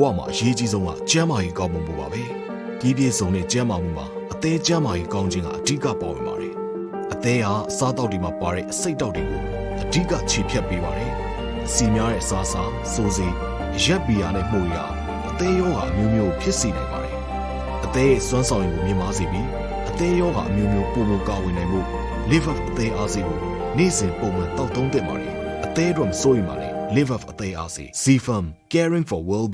ရဲ့ဘဝမှာအရေးကြီးဆုံးကကျန်းမာရေးကောင်းမှုပါပဲဒီပြည့်စုံတဲ့ကျန်းမာမှုမှာအသေးကျန်းမာရေးကောင်းခြင်းကအဓိကပါဝင်ပါတယ်အသေးဟာအစားတောက်တွေမှာပါတဲ့အစိတ်တောက်တွေကိုအဓိကခြေဖြတ်ပေးပါတယ်စီများတဲ့အစားအစာစိုးစိရက်ပီယာနဲ့မှုရအသေးရောဂါအမျိုးမျိုးဖြစ်စေနိုင်ပါတယ်အသေးရဲ့စွမ်းဆောင်ရည်ကိုမြင့်မားစေပြီးအသေးရောဂါအမျိုးမျိုးပုံမကာဝင်နိုင်မှု live up အသေးအားစေကိုနေ့စဉ်ပုံမှန်တောက်သုံးသင့်ပါတယ်အသေးတော့မစိုးရင်ပါနဲ့ live up အသေးအားစေ C firm caring for well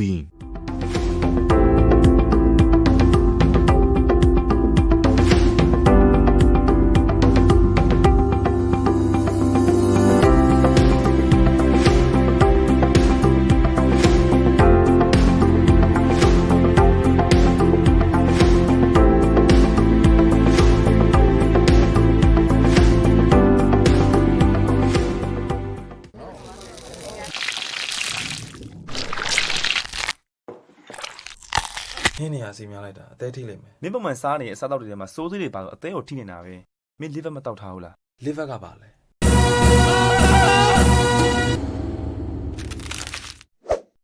အသေးထိလိမ့်မယ်မင်းပုံမှန်စားနေတဲ့အစားအသောက်တွေထဲမှာစိုးစိတွေပါတော့အသေးကိုထိနေတာပဲမင်း liver မတောက်ထားဘူးလား liver ကပါလဲ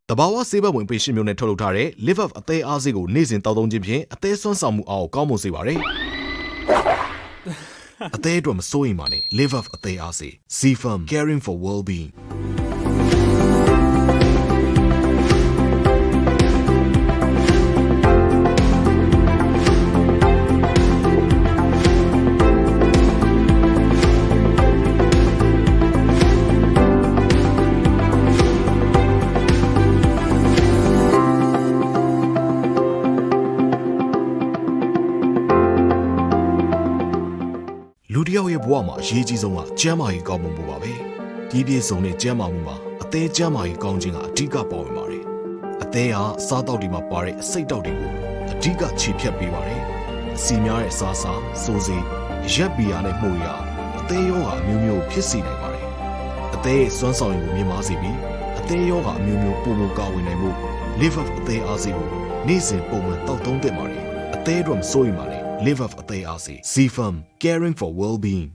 တဘာဝဆေးဘက်ဝင်ပေရှင်းမျိုးနဲ့ထုတ်လုပ်ထားတဲ့ live up အသေးအားစေးကိုနေ့စဉ်တောက်သုံးခြင်းဖြင့်အသေးစွမ်းဆောင်မှုအားကိုကောင်းမွန်စေပါတယ်အသေးအတွက်မစိုးရင်ပါနဲ့ live up အသေးအားစေး C firm caring for well being ဝမှာအရေးကြီးဆုံးကကျန်းမာရေးကောင်းမှုပါပဲဒီပြည့်စုံတဲ့ကျန်းမာမှုမှာအသေးကျန်းမာရေးကောင်းခြင်းကအဓိကပါဝင်ပါတယ်အသေးဟာအစားတောက်တွေမှာပါတဲ့အစိတ်တောက်တွေကိုအဓိကခြေဖြတ်ပေးပါတယ်စီများတဲ့အစားအစာစိုးစိရက်ပီယာနဲ့မှုရအသေးရောဂါအမျိုးမျိုးဖြစ်စေနိုင်ပါတယ်အသေးရဲ့စွမ်းဆောင်ရည်ကိုမြင့်မားစေပြီးအသေးရောဂါအမျိုးမျိုးပုံမကာဝင်နိုင်မှု live up အသေးအားစေကိုနေ့စဉ်ပုံမှန်တောက်သုံးသင့်ပါတယ်အသေးအတွက်မစိုးရင်ပါနဲ့ live up အသေးအားစေ C firm caring for well being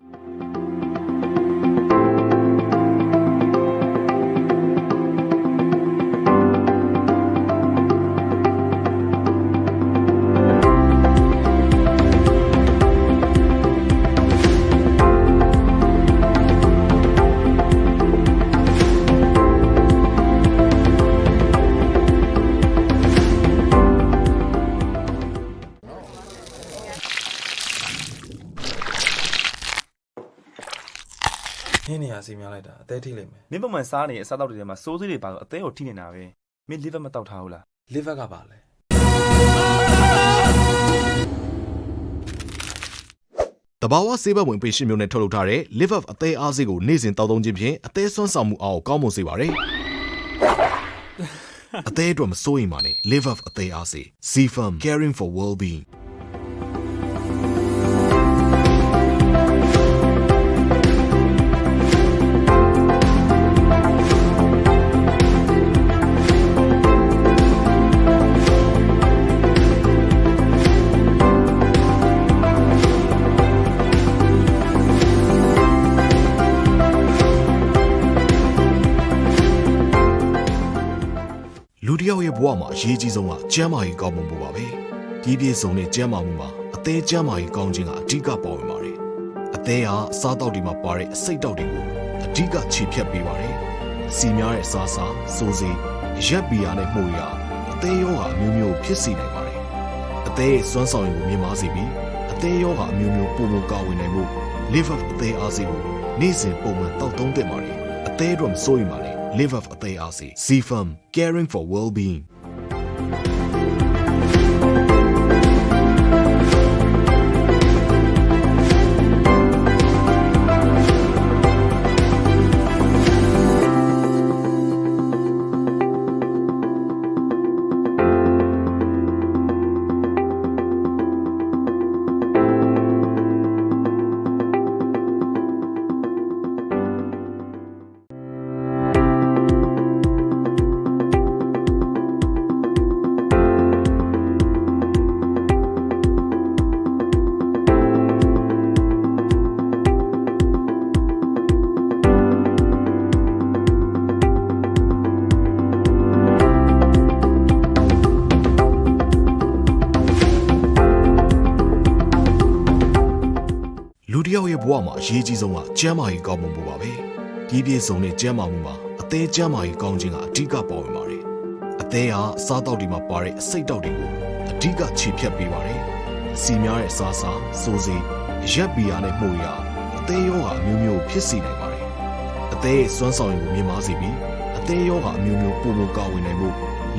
မ့်မယ်မင်းပုံမှန်စားနေတဲ့အစားအသောက်တွေထဲမှာစိုးစိတွေပါတော့အသေးကိုထိနေတာပဲမင်း liver မတောက်ထားဘူးလား liver ကပါလဲတဘာဝဆေးဘက်ဝင်ပေရှင်းမျိုးနဲ့ထုတ်လုပ်ထားတဲ့ live up အသေးအားစေးကိုနေ့စဉ်တောက်သုံးခြင်းဖြင့်အသေးစွမ်းဆောင်မှုအားကိုကောင်းမွန်စေပါတယ်အသေးအတွက်မစိုးရင်ပါနဲ့ live up အသေးအားစေး C firm caring for well being မှာအရေးကြီးဆုံးကကျန်းမာရေးကောင်းမှုပါပဲဒီပြည့်စုံတဲ့ကျန်းမာမှုမှာအသေးကျန်းမာရေးကောင်းခြင်းကအဓိကပါဝင်ပါတယ်အသေးဟာအစားတောက်တွေမှာပါတဲ့အစိတ်တောက်တွေကိုအဓိကခြေဖြတ်ပေးပါတယ်စီများတဲ့အစားအစာစိုးစိရက်ပီယာနဲ့မှုရအသေးရောဂါအမျိုးမျိုးဖြစ်စေနိုင်ပါတယ်အသေးရဲ့စွမ်းဆောင်ရည်ကိုမြင့်မားစေပြီးအသေးရောဂါအမျိုးမျိုးပုံမကာဝင်နိုင်မှု live up အသေးအားစေကိုနေ့စဉ်ပုံမှန်တောက်သုံးသင့်ပါတယ်အသေးအတွက်မစိုးရင်ပါနဲ့ live up အသေးအားစေ C firm caring for well being အရေးကြီးဆုံးကကျန်းမာရေးကောင်းမှုပါပဲဒီပြည့်စုံတဲ့ကျန်းမာမှုမှာအသေးကျန်းမာရေးကောင်းခြင်းကအဓိကပါဝင်ပါတယ်အသေးဟာအစားအသောက်တွေမှာပါတဲ့အစိတ်တောက်တွေကိုအဓိကခြေဖြတ်ပေးပါတယ်စီများတဲ့အစားအစာစိုးစိရက်ပီယာနဲ့မှုရအသေးရောဂါအမျိုးမျိုးဖြစ်စေနိုင်ပါတယ်အသေးရဲ့စွမ်းဆောင်ရည်ကိုမြင့်မားစေပြီးအသေးရောဂါအမျိုးမျိုးပုံမကာဝင်နိုင်မှု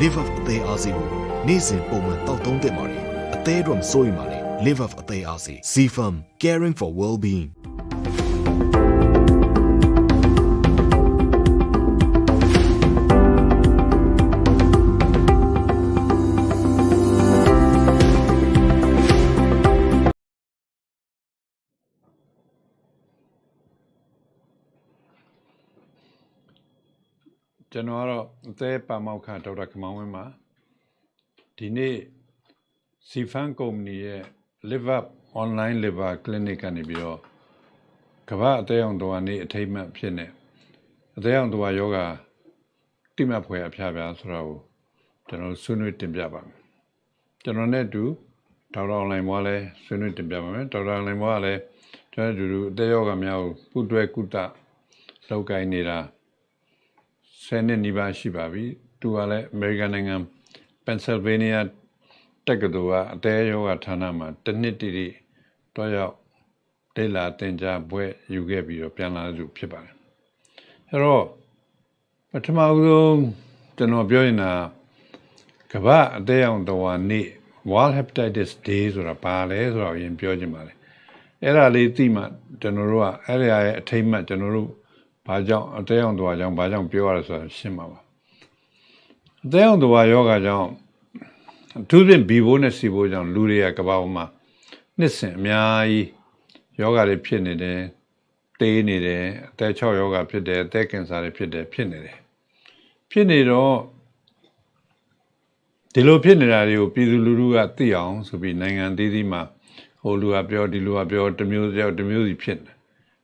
live up အသေးအားစေကိုနေ့စဉ်ပုံမှန်တောက်သုံးသင့်ပါတယ်အသေးတော့မစိုးရင်ပါနဲ့ live up အသေးအားစေ CFM caring for well-being ကျွန်တော်ကတော့အသေးပါမောက်ခဒေါက်တာကမောင်ဝင်းပါဒီနေ့စီဖန်ကုမ္ပဏီရဲ့ Live Up Online Liver Clinic ကနေပြီးတော့ကမ္ဘာအသေးအောင်တော်နေ့အထိမ့်မှတ်ဖြစ်နေအသေးအောင်တော်ယောဂတိမတ်ဖွယ်အဖျားပြားဆိုတော့ကျွန်တော်ဆွေးနွေးတင်ပြပါမယ်ကျွန်တော်နဲ့အတူဒေါက်တာအွန်လိုင်းဘွားလည်းဆွေးနွေးတင်ပြပါမယ်ဒေါက်တာအွန်လိုင်းဘွားကလည်းကျွန်တော်တို့အသေးယောဂများကိုပုတွဲကုတလောက်ကိုင်းနေတာ ဆယ်နှစ်နီးပါးရှိပါပြီသူကလည်းအမေရိကန်နိုင်ငံပန်ဆယ်ဗေးနီးယားတက္ကသိုလ်ကအသေးယောဂဌာနမှာတစ်နှစ်တည်းတည်းတော့ရောက်ဒေလာတင်ကြားဘွဲ့ယူခဲ့ပြီးတော့ပြန်လာတဲ့သူဖြစ်ပါတယ်အဲတော့ပထမဆုံးကျွန်တော်ပြောရင်တာကမ္ဘာအသေးအောင်တော်နေ့ World Hepatitis Day ဆိုတာပါလဲဆိုတော့အရင်ပြောချင်ပါတယ်အဲ့ဒါလေးသိမှကျွန်တော်တို့ကအဲ့ဒီရဲ့အထိမ့်မှတ်ကျွန်တော်တို့ ဘာကြောင့်အသေးအောင်တော်ကြောင့်ဘာကြောင့်ပြောရလဲဆိုတာရှင်းပါပါအသေးအောင်တော်ယောဂကြောင့်အထူးဖြင့်ဘီဘိုးနဲ့စီဘိုးကြောင့်လူတွေကကမ္ဘာပေါ်မှာနှစ်စဉ်အများကြီးယောဂတွေဖြစ်နေတယ်တေးနေတယ်အသက်6ယောဂဖြစ်တယ်အသက်ကင်ဆာတွေဖြစ်တယ်ဖြစ်နေတယ်ဖြစ်နေတော့ဒီလိုဖြစ်နေတာတွေကိုပြည်သူလူထုကသိအောင်ဆိုပြီးနိုင်ငံသေးသေးမှာဟိုလူကပြောဒီလူကပြောတစ်မျိုးပြောတစ်မျိုးစီဖြစ်နေ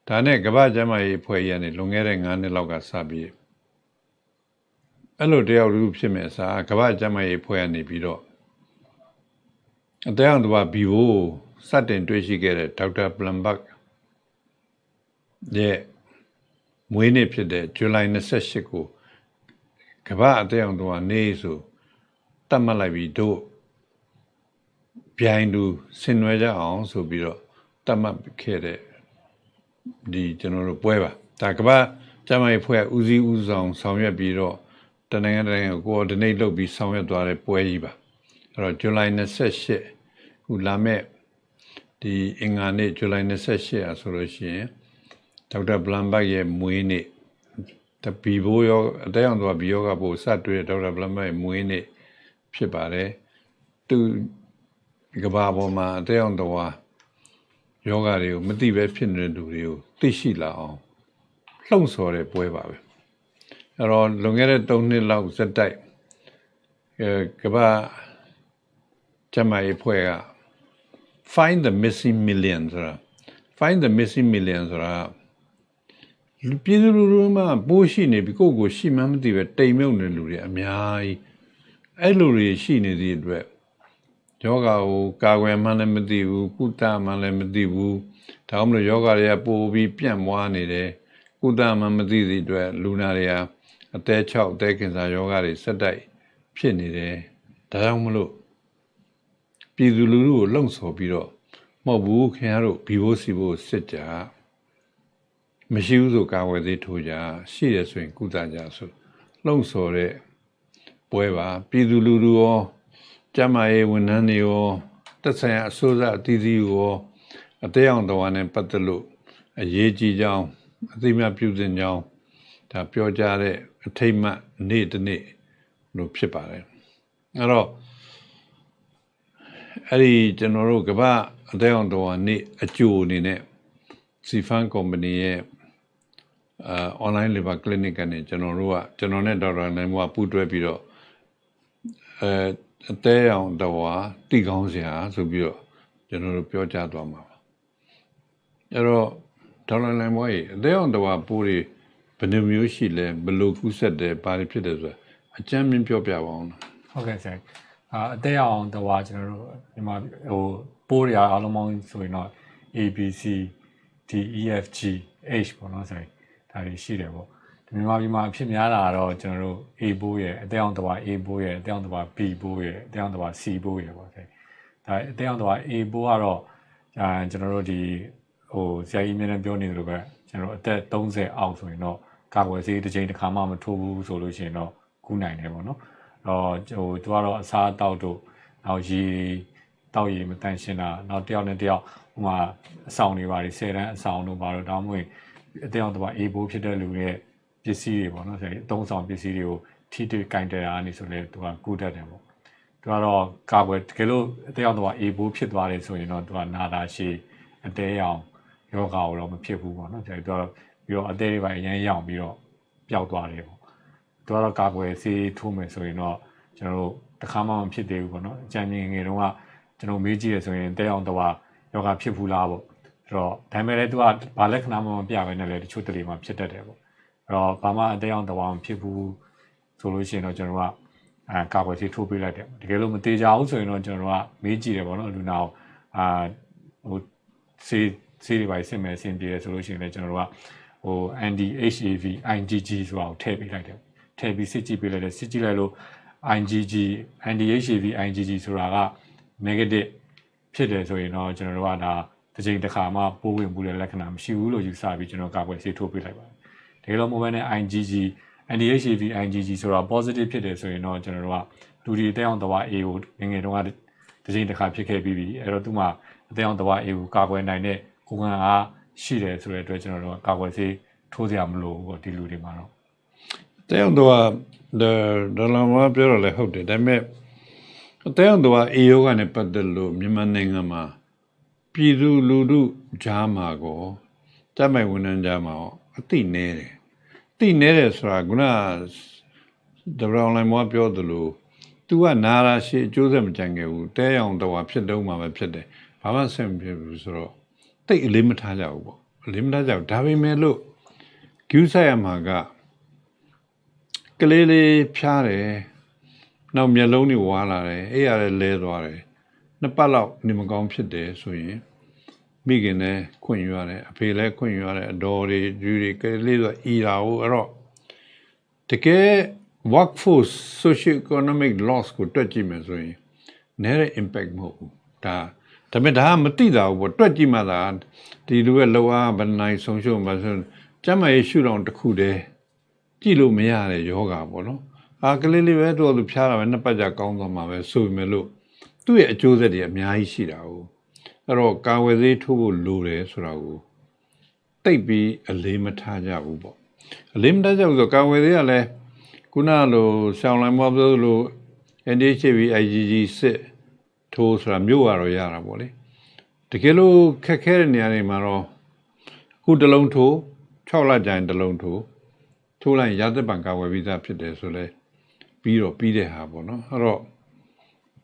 ဒါနဲ့ကမ္ဘာ့ကျန်းမာရေးအဖွဲ့ကြီးကနေလွန်ခဲ့တဲ့9နှစ်လောက်ကစပြီးအဲ့လိုတယောက်လူဖြစ်မဲ့အစားကမ္ဘာ့ကျန်းမာရေးအဖွဲ့ကနေပြီးတော့အတဲအောင်တဘာဘီဘိုးစတင်တွေ့ရှိခဲ့တဲ့ဒေါက်တာပလမ်ဘတ်ရဲ့မွေးနေ့ဖြစ်တဲ့ဇူလိုင်28ကိုကမ္ဘာအတဲအောင်တဘာနေ့ဆိုတတ်မှတ်လိုက်ပြီးတို့ပြိုင်သူဆင်နွှဲကြအောင်ဆိုပြီးတော့တတ်မှတ်ခဲ့တဲ့ ဒီကျွန်တော်တို့ပွဲပါဒါကမ္ဘာကျန်းမာရေးဖွဲ့ဦးစီးဦးဆောင်ဆောင်ရွက်ပြီးတော့တနိုင်ငံတနိုင်ငံကို coordinate လုပ်ပြီးဆောင်ရွက်သွားတဲ့ပွဲကြီးပါအဲ့တော့ဇူလိုင်28ခုလာမဲ့ဒီအင်္ဂါနေ့ဇူလိုင်28อ่ะဆိုလို့ရှိရင်ဒေါက်တာဘလန်ဘတ်ရဲ့မွေးနေ့တပီဘိုးရောအတဲအောင်တော့ဘီယောကဘို့စတွေ့ဒေါက်တာဘလန်ဘတ်ရဲ့မွေးနေ့ဖြစ်ပါတယ်သူကဘာပေါ်မှာအတဲအောင်တော့ ယောဂတွေကိုမသိပဲဖြစ်နေတဲ့လူတွေကိုသိရှိလာအောင်လှုံ့ဆော်တဲ့ပွဲပါပဲအဲ့တော့လွန်ခဲ့တဲ့3နှစ်လောက်ဇက်တိုက်အဲကဘာကျမရေးဖွဲ့က find the missing million ဆိုတာ find the missing million ဆိုတာပြည်သူလူထုမှာပိုးရှိနေပြီကိုယ့်ကိုရှိမှန်းမသိပဲတိမ်မြုပ်နေလူတွေအများကြီးအဲ့လူတွေရှိနေသည့်အတွက် ယောဂါကိုကာကွယ်မှလည်းမသိဘူးကုသမှလည်းမသိဘူးဒါမှမဟုတ်ယောဂါတွေကပိုပြီးပြန့်ပွားနေတယ်ကုသမှမသိသည့်အတွက်လူနာတွေဟာအသက်6အသက်ကင်ဆာယောဂါတွေဆက်တိုက်ဖြစ်နေတယ်ဒါကြောင့်မလို့ပြည်သူလူထုကိုလှုံ့ဆော်ပြီးတော့မဟုတ်ဘူးခင်ဗျားတို့ဘီဘိုးစီဘိုးစစ်ကြမရှိဘူးဆိုကာဝယ်သေးထိုးကြရှိရဆိုရင်ကုသကြဆိုလှုံ့ဆော်တဲ့ပွဲပါပြည်သူလူထုရော ကျမရေးဝန်ထမ်းတွေရောတက်ဆိုင်ရာအစိုးရအသီးသီးရောအသေးအောင်တော်နဲ့ပတ်သက်လို့အရေးကြီးကြောင်းအသိမှပြုစဉ်ကြောင်းဒါပြောကြတဲ့အထိတ်မှနေ့တစ်နေ့လို့ဖြစ်ပါတယ်အဲ့တော့အဲ့ဒီကျွန်တော်တို့ကမ္ဘာအသေးအောင်တော်နေ့အကျိုးအနေနဲ့စီဖန်ကုမ္ပဏီရဲ့အာ online labor clinic ကနေကျွန်တော်တို့ကကျွန်တော်နဲ့ဒေါက်တာနိုင်မိုးကပူးတွဲပြီးတော့အဲ အသေးအောင်တော်တိကောင်းစရာဆိုပြီးတော့ကျွန်တော်တို့ပြောကြားသွားမှာပါအဲ့တော့ဒေါက်တာနိုင်မိုးရဲ့အသေးအောင်တော်ပိုးတွေဘယ်နှမျိုးရှိလဲဘယ်လိုကူးဆက်တယ်ဘာတွေဖြစ်တယ်ဆိုတာအကျမ်းမြင်ပြောပြပါအောင်နော်ဟုတ်ကဲ့ဆရာအာအသက်အောင်တော့ကျွန်တော်တို့ဒီမှာဟိုပိုးတွေအားလုံးပေါင်းဆိုရင်တော့ ABC D E F G H ပေါ့နော်ဆိုရင်ဒါတွေရှိတယ်ပေါ့ဒီ မြန်မာပြည်မှာအဖြစ်များတာကတော့ကျွန်တော်တို့ A ဘိုးရဲ့အသေးအောင်တစ်ပါ A ဘိုးရဲ့အသေးအောင်တစ်ပါ B ဘိုးရဲ့အသေးအောင်တစ်ပါ C ဘိုးရဲ့ပေါ့ဆိုဒါအသေးအောင်တစ်ပါ A ဘိုးကတော့အာကျွန်တော်တို့ဒီဟိုဆရာကြီးမြင်နေပြောနေသလိုပဲကျွန်တော်တို့အသက်30အောက်ဆိုရင်တော့ကာကွယ်ဆေးတစ်ချိန်တစ်ခါမှမထိုးဘူးဆိုလို့ရှိရင်တော့ကူးနိုင်တယ်ပေါ့နော်အဲ့တော့ဟိုသူကတော့အစားအသောက်တို့နောက်ရေတောက်ရည်မတန့်ရှင်းတာနောက်တစ်ယောက်နဲ့တစ်ယောက်ဟိုမှာအဆောင်တွေပါတယ်ဆယ်တန်းအဆောင်တို့ဘာလို့တောင်းမွေအတယောက်တစ်ပါအေးဘိုးဖြစ်တဲ့လူရဲ့ ပစ္စည်းတွေပေါ့နော်ဆိုရင်အသုံးဆောင်ပစ္စည်းတွေကိုထိတွေ့ကင်တယ်တာနေဆိုလဲသူကကူးတတ်တယ်ပေါ့သူကတော့ကာကွယ်တကယ်လို့အတယောက်တစ်ပါအေးဘိုးဖြစ်သွားတယ်ဆိုရင်တော့သူကနာတာရှည်အတဲရောင်ယောဂါကိုတော့မဖြစ်ဘူးပေါ့နော်ဆိုတော့သူကပြီးတော့အသေးတွေပါအရင်ရောင်ပြီးတော့ပျောက်သွားတယ်ပေါ့သူကတော့ကာကွယ်ဆေးထိုးမယ်ဆိုရင်တော့ကျွန်တော်တို့တစ်ခါမှမဖြစ်သေးဘူးပေါ့နော်အကြံဉာဏ်ငယ်တုန်းကကျွန်တော်မေးကြည့်ရဆိုရင်တဲအောင်တော့ယောဂဖြစ်ဘူးလားပေါ့အဲ့တော့ဒါပေမဲ့လည်းသူကဘာလက္ခဏာမှမပြဘဲနဲ့လည်းတချို့တလေမှဖြစ်တတ်တယ်ပေါ့အဲ့ တော့ဘာမှအတဲအောင်တော့မဖြစ်ဘူးဆိုလို့ရှိရင်တော့ကျွန်တော်ကအဲကာကွယ်ဆေးထိုးပေးလိုက်တယ်တကယ်လို့မသေးကြဘူးဆိုရင်တော့ကျွန်တော်ကမေးကြည့်တယ်ပေါ့နော်လူနာကိုအာဟိုဆေးဆေးတွေပါဆင်မယ်ဆင်ပြေတယ်ဆိုလို့ရှိရင်လည်းကျွန်တော်တို့ကဟို anti HAV IgG ဆိုတာကိုထည့်ပေးလိုက်တယ်ထည့်ပြီးစစ်ကြည့်ပေးလိုက်တယ်စစ်ကြည့်လိုက်လို့ IgG anti HAV IgG ဆိုတာက negative ဖြစ်တယ်ဆိုရင်တော့ကျွန်တော်တို့ကဒါတစ်ချိန်တစ်ခါမှပိုးဝင်မှုတဲ့လက္ခဏာမရှိဘူးလို့ယူဆပြီးကျွန်တော်ကာကွယ်ဆေးထိုးပေးလိုက်ပါတယ်။ တကယ်လို့ mobile နဲ့ IgG anti-HAV IgG ဆိုတာ positive ဖြစ်တယ်ဆိုရင်တော့ကျွန်တော်တို့ကလူဒီအသက်အောင်တဝါ A ကိုငယ်ငယ်တုန်းကတစ်ချိန်တစ်ခါဖြစ်ခဲ့ပြီးပြီအဲ့တော့သူမှအသက်အောင်တဝါ A ကိုကာကွယ်နိုင်တဲ့ကိုယ်ခံအားရှိတယ်ဆိုတဲ့အတွက်ကျွန်တော်တို့ကကာကွယ်ဆေးထိုးစရာမလိုဘူးပေါ့ဒီလူတွေမှာတော့တဲအောင်တော့ဒါဒေါ်လာမပြောရလဲဟုတ်တယ်ဒါပေမဲ့တဲအောင်တော့အေယောဂနဲ့ပတ်သက်လို့မြန်မာနိုင်ငံမှာပြည်သူလူထုကြားမှာကိုတမိုင်ဝန်ထမ်းကြားမှာရော အသိနေတယ်အသိနေတယ်ဆိုတာကဒေါ်လာလိုက်မပြောသလို तू ကနာရာရှိအကျိုးဆက်မကြံခဲ့ဘူးတဲအောင်တော့ဖြစ်တော့မှပဲဖြစ်တယ်ဘာမှဆက်မဖြစ်ဘူးဆိုတော့တိတ်အလေးမထားကြဘူးပေါ့အလေးမထားကြဘူးဒါပေမဲ့လို့ကျူးဆိုင်ရမှာကကလေးလေးဖျားတယ်နောက်မျက်လုံးတွေဝါလာတယ်အဲ့ရလည်းလဲသွားတယ်နှစ်ပတ်လောက်နေမကောင်းဖြစ်တယ်ဆိုရင် မိခင်လည်းခွင့်ယူရတယ်အဖေလည်းခွင့်ယူရတယ်အတော်တွေယူတွေကလေးဆိုအီရာကိုအဲ့တော့တကယ် workforce socio economic loss ကိုတွက်ကြည့်မယ်ဆိုရင်နည်းတဲ့ impact မဟုတ်ဘူးဒါဒါပေမဲ့ဒါကမသိတာဘူးပေါ့တွက်ကြည့်မှသာဒီလူရဲ့လောအားဘယ်နိုင်ဆုံးရှုံးမှဆိုကျမ်းမာရေးရှုထောင့်တစ်ခုတည်းကြည့်လို့မရတဲ့ယောဂါပေါ့နော်အာကလေးလေးပဲတော့သူဖျားတာပဲနှစ်ပတ်ကြာကောင်းသွားမှာပဲဆိုပေမဲ့လို့သူ့ရဲ့အကျိုးဆက်တွေအများကြီးရှိတာ哦 အဲ့တော့ကာဝယ်ဆေးထိုးဖို့လိုတယ်ဆိုတာကိုတိတ်ပြီးအလေးမထားကြဘူးပေါ့အလေးမထားကြဘူးဆိုကာဝယ်ဆေးကလည်းခုနလိုဆောင်းလိုက်မောပြောလို့ NDHV IgG စစ်ထိုးဆိုတာမြို့ရတော့ရတာပေါ့လေတကယ်လို့ခက်ခဲတဲ့နေရာတွေမှာတော့ခုတစ်လုံးထိုး6လကြာရင်တစ်လုံးထိုးထိုးလိုက်ရင်ရာသက်ပံကာဝယ်ပြီးသားဖြစ်တယ်ဆိုလဲပြီးတော့ပြီးတဲ့ဟာပေါ့နော်အဲ့တော့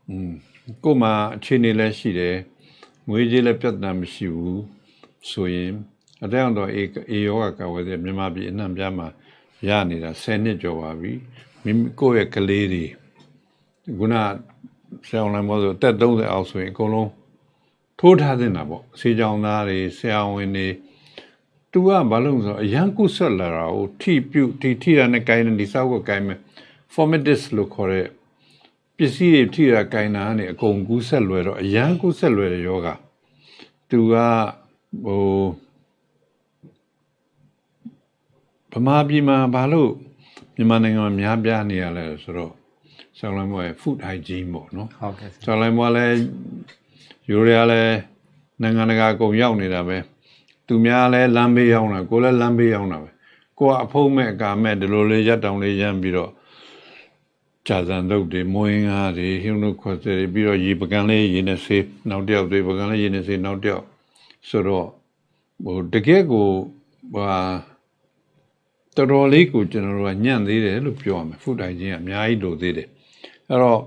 อืมကို့မှာအခြေအနေလည်းရှိတယ် ငွေကြေးလည်းပြဿနာမရှိဘူးဆိုရင်အတဲ့အောင်တော့အေအေယောဂကာဝယ်တဲ့မြန်မာပြည်အနှံ့ပြားမှာရနေတာ10နှစ်ကျော်ပါပြီမိမိကိုယ့်ရဲ့ကလေးတွေခုနဆရာဝန်မို့ဆိုတက်30အောက်ဆိုရင်အကုန်လုံးထိုးထားတင်တာပေါ့ဆေးကြောင်သားတွေဆရာဝန်တွေ तू ကဘာလို့ဆိုအရန်ကုဆက်လာတာကိုထိပြုတ်ထိထိရတဲ့ကိုင်းနေဒီစောက်ကိုကိုင်းမယ် formatis လို့ခေါ်တဲ့ ပစ္စည်းတွေထိရကိုင်းတာကနေအကုန်ကူးဆက်လွယ်တော့အရန်ကူးဆက်လွယ်တဲ့ယောဂ तू ကဟိုဗမာပြည်မှာဘာလို့မြန်မာနိုင်ငံမှာများပြားနေရလဲဆိုတော့ဆောင်းလိုင်းဘွယ် food hygiene ပေါ့နော်ဟုတ်ကဲ့ဆောင်းလိုင်းဘွယ်လည်းယူရီးယားလည်းနိုင်ငံတကာအကုန်ရောက်နေတာပဲသူများလဲလမ်းဘေးရောက်တာကိုယ်လည်းလမ်းဘေးရောက်တာပဲကိုကအဖုံးမဲ့အကာမဲ့ဒီလိုလေးရက်တောင်လေးရမ်းပြီးတော့ ဂျာဇန်လုပ်တွေမွေးငါးတွေဟင်းတို့ခွက်တွေပြီးတော့ရေပကံလေးရေနဲ့ဆေးနောက်တစ်ယောက်တွေပကံလေးရေနဲ့ဆေးနောက်တစ်ယောက်ဆိုတော့ဟိုတကယ်ကိုဟာတော်တော်လေးကိုကျွန်တော်တို့ကညံ့သေးတယ်လို့ပြောရမယ်ဖုတိုင်ချင်းကအများကြီးလိုသေးတယ်အဲ့တော့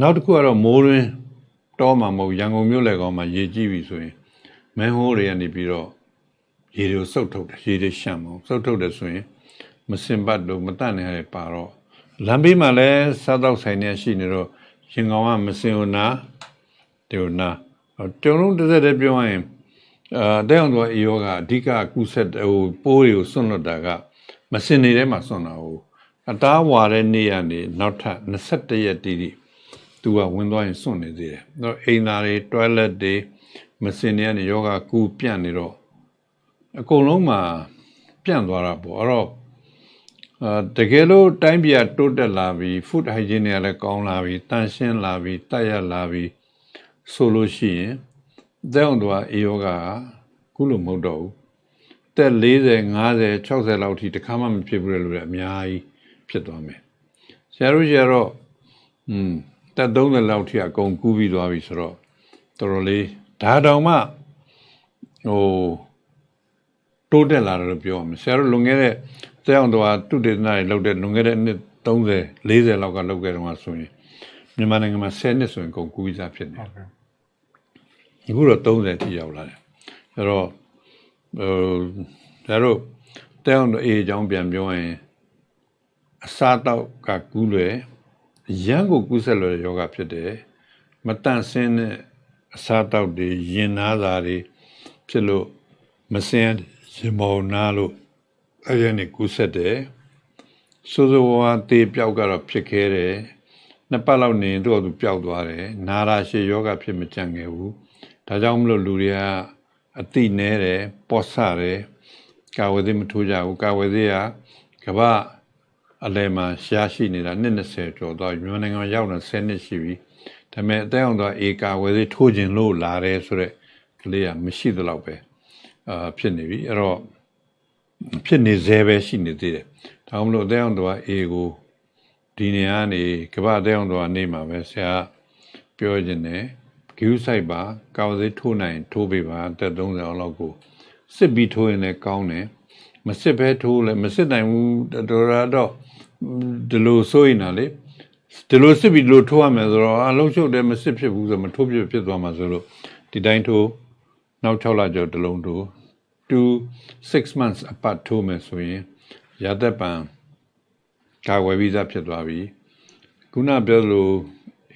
နောက်တစ်ခုကတော့မိုးရင်းတောမှာမဟုတ်ရန်ကုန်မြို့လေကောင်မှာရေကြည့်ပြီဆိုရင်မန်ဟိုးတွေကနေပြီးတော့ရေတွေကိုစုပ်ထုတ်တယ်ရေတွေရှံမအောင်စုပ်ထုတ်တယ်ဆိုရင်မစင်ပတ်လို့မတတ်နေရပါတော့ လမ်းဘေးမှာလည်းစားတော့ဆိုင်နေရှိနေတော့ရင်ကောင်ကမစင်ဘူးနာဒီနာကျွန်တော်တစ်သက်တည်းပြောရရင်အာတဲ့အောင်တော့အေယောကအဓိကကုဆက်ဟိုပိုးတွေကိုစွန့်လွတ်တာကမစင်နေထဲမှာစွန့်တာဟုတ်အသားဝါတဲ့နေ့ကနေနောက်ထပ်21ရက်တိတိသူကဝင်သွားရင်စွန့်နေသေးတယ်။တော့အိမ်သားတွေ toilet တွေမစင်တွေကနေယောဂကူပြန့်နေတော့အကုန်လုံးမှာပြန့်သွားတာပေါ့အဲ့တော့ အာတကယ်လို့တိုင်းပြည်ကတိုးတက်လာပြီး food hygiene တွေကလည်းကောင်းလာပြီးတန်ရှင်းလာပြီးတက်ရလာပြီးဆိုလို့ရှိရင်တဲ့အောင်တော့အေယောဂကခုလိုမဟုတ်တော့ဘူးတက်40 50 60လောက်ထိတခါမှမဖြစ်ဘူးလေလို့လည်းအများကြီးဖြစ်သွားမယ်ဆရာတို့ကျတော့อืมတက်30လောက်ထိအကုန်ကူးပြီးသွားပြီဆိုတော့တော်တော်လေးဒါတောင်မှဟိုတိုးတက်လာတယ်လို့ပြောရမယ်ဆရာတို့လွန်ခဲ့တဲ့ တဲ့အောင်တော့တုတေသနာတွေလုပ်တဲ့လွန်ခဲ့တဲ့နှစ်30 40လောက်ကလုပ်ခဲ့တော့ဆိုရင်မြန်မာနိုင်ငံမှာ10နှစ်ဆိုရင်ကုန်ကူးပြီးသားဖြစ်နေတယ်ဟုတ်ကဲ့အခုတော့30ထိရောက်လာတယ်အဲ့တော့ဟိုဒါတို့တဲအောင်အေးအကြောင်းပြန်ပြောရင်အစားတောက်ကကူးလွယ်ရမ်းကိုကူးဆက်လွယ်တဲ့ယောဂဖြစ်တယ်မတန့်စင်းတဲ့အစားတောက်တွေရင်နာတာတွေဖြစ်လို့မစင်းရင်မောနာလို့ အဲ့ရနေကူးဆက်တယ်စိုးစိုးဝါးဝါးတေးပြောက်ကတော့ဖြစ်ခဲတယ်နှစ်ပတ်လောက်နေရင်သူ့အတူပျောက်သွားတယ်နာရာရှည်ယောဂဖြစ်မကြံ့ခဲ့ဘူးဒါကြောင့်မလို့လူတွေကအတိနဲတယ်ပော့ဆတယ်ကာဝေသေးမထိုးကြဘူးကာဝေသေးကကမ္ဘာအလဲမှာရှားရှိနေတာနှစ်20ကျော်သွားပြီမြန်မာနိုင်ငံမှာရောက်နေ10နှစ်ရှိပြီဒါပေမဲ့အသက်အောင်သွားအေကာဝေသေးထိုးခြင်းလို့လာတယ်ဆိုတော့ကလေးကမရှိသလောက်ပဲအာဖြစ်နေပြီအဲ့တော့ ဖြစ်နေသေးပဲရှိနေသေးတယ်ဒါကြောင့်မလို့အသက်အောင်သွားအေကိုဒီနေရာနေကမ္ဘာတဲအောင်တော့နေမှာပဲဆရာပြောခြင်းနဲ့ဂယူးဆိုင်ပါကာဝစေးထိုးနိုင် ထိုးပေးပါအသက်30အောင်လောက်ကိုစစ်ပြီးထိုးရင်လည်းကောင်းတယ်မစစ်ဘဲထိုးလည်းမစစ်နိုင်ဘူးတော်တော်တော့ဒီလိုဆိုရင်လေဒီလိုစစ်ပြီးဒီလိုထိုးရမယ်ဆိုတော့အလုံးချုပ်တယ်မစစ်ဖြစ်ဘူးဆိုမထိုးဖြစ်ဖြစ်သွားမှာဆိုလို့ဒီတိုင်းထိုးနောက်6လကျော်တစ်လုံးထိုး 2 6 months apart ထိုးမယ်ဆိုရင်ရသက်ပံကာဝယ်ပြီးသားဖြစ်သွားပြီခုနပြောလို့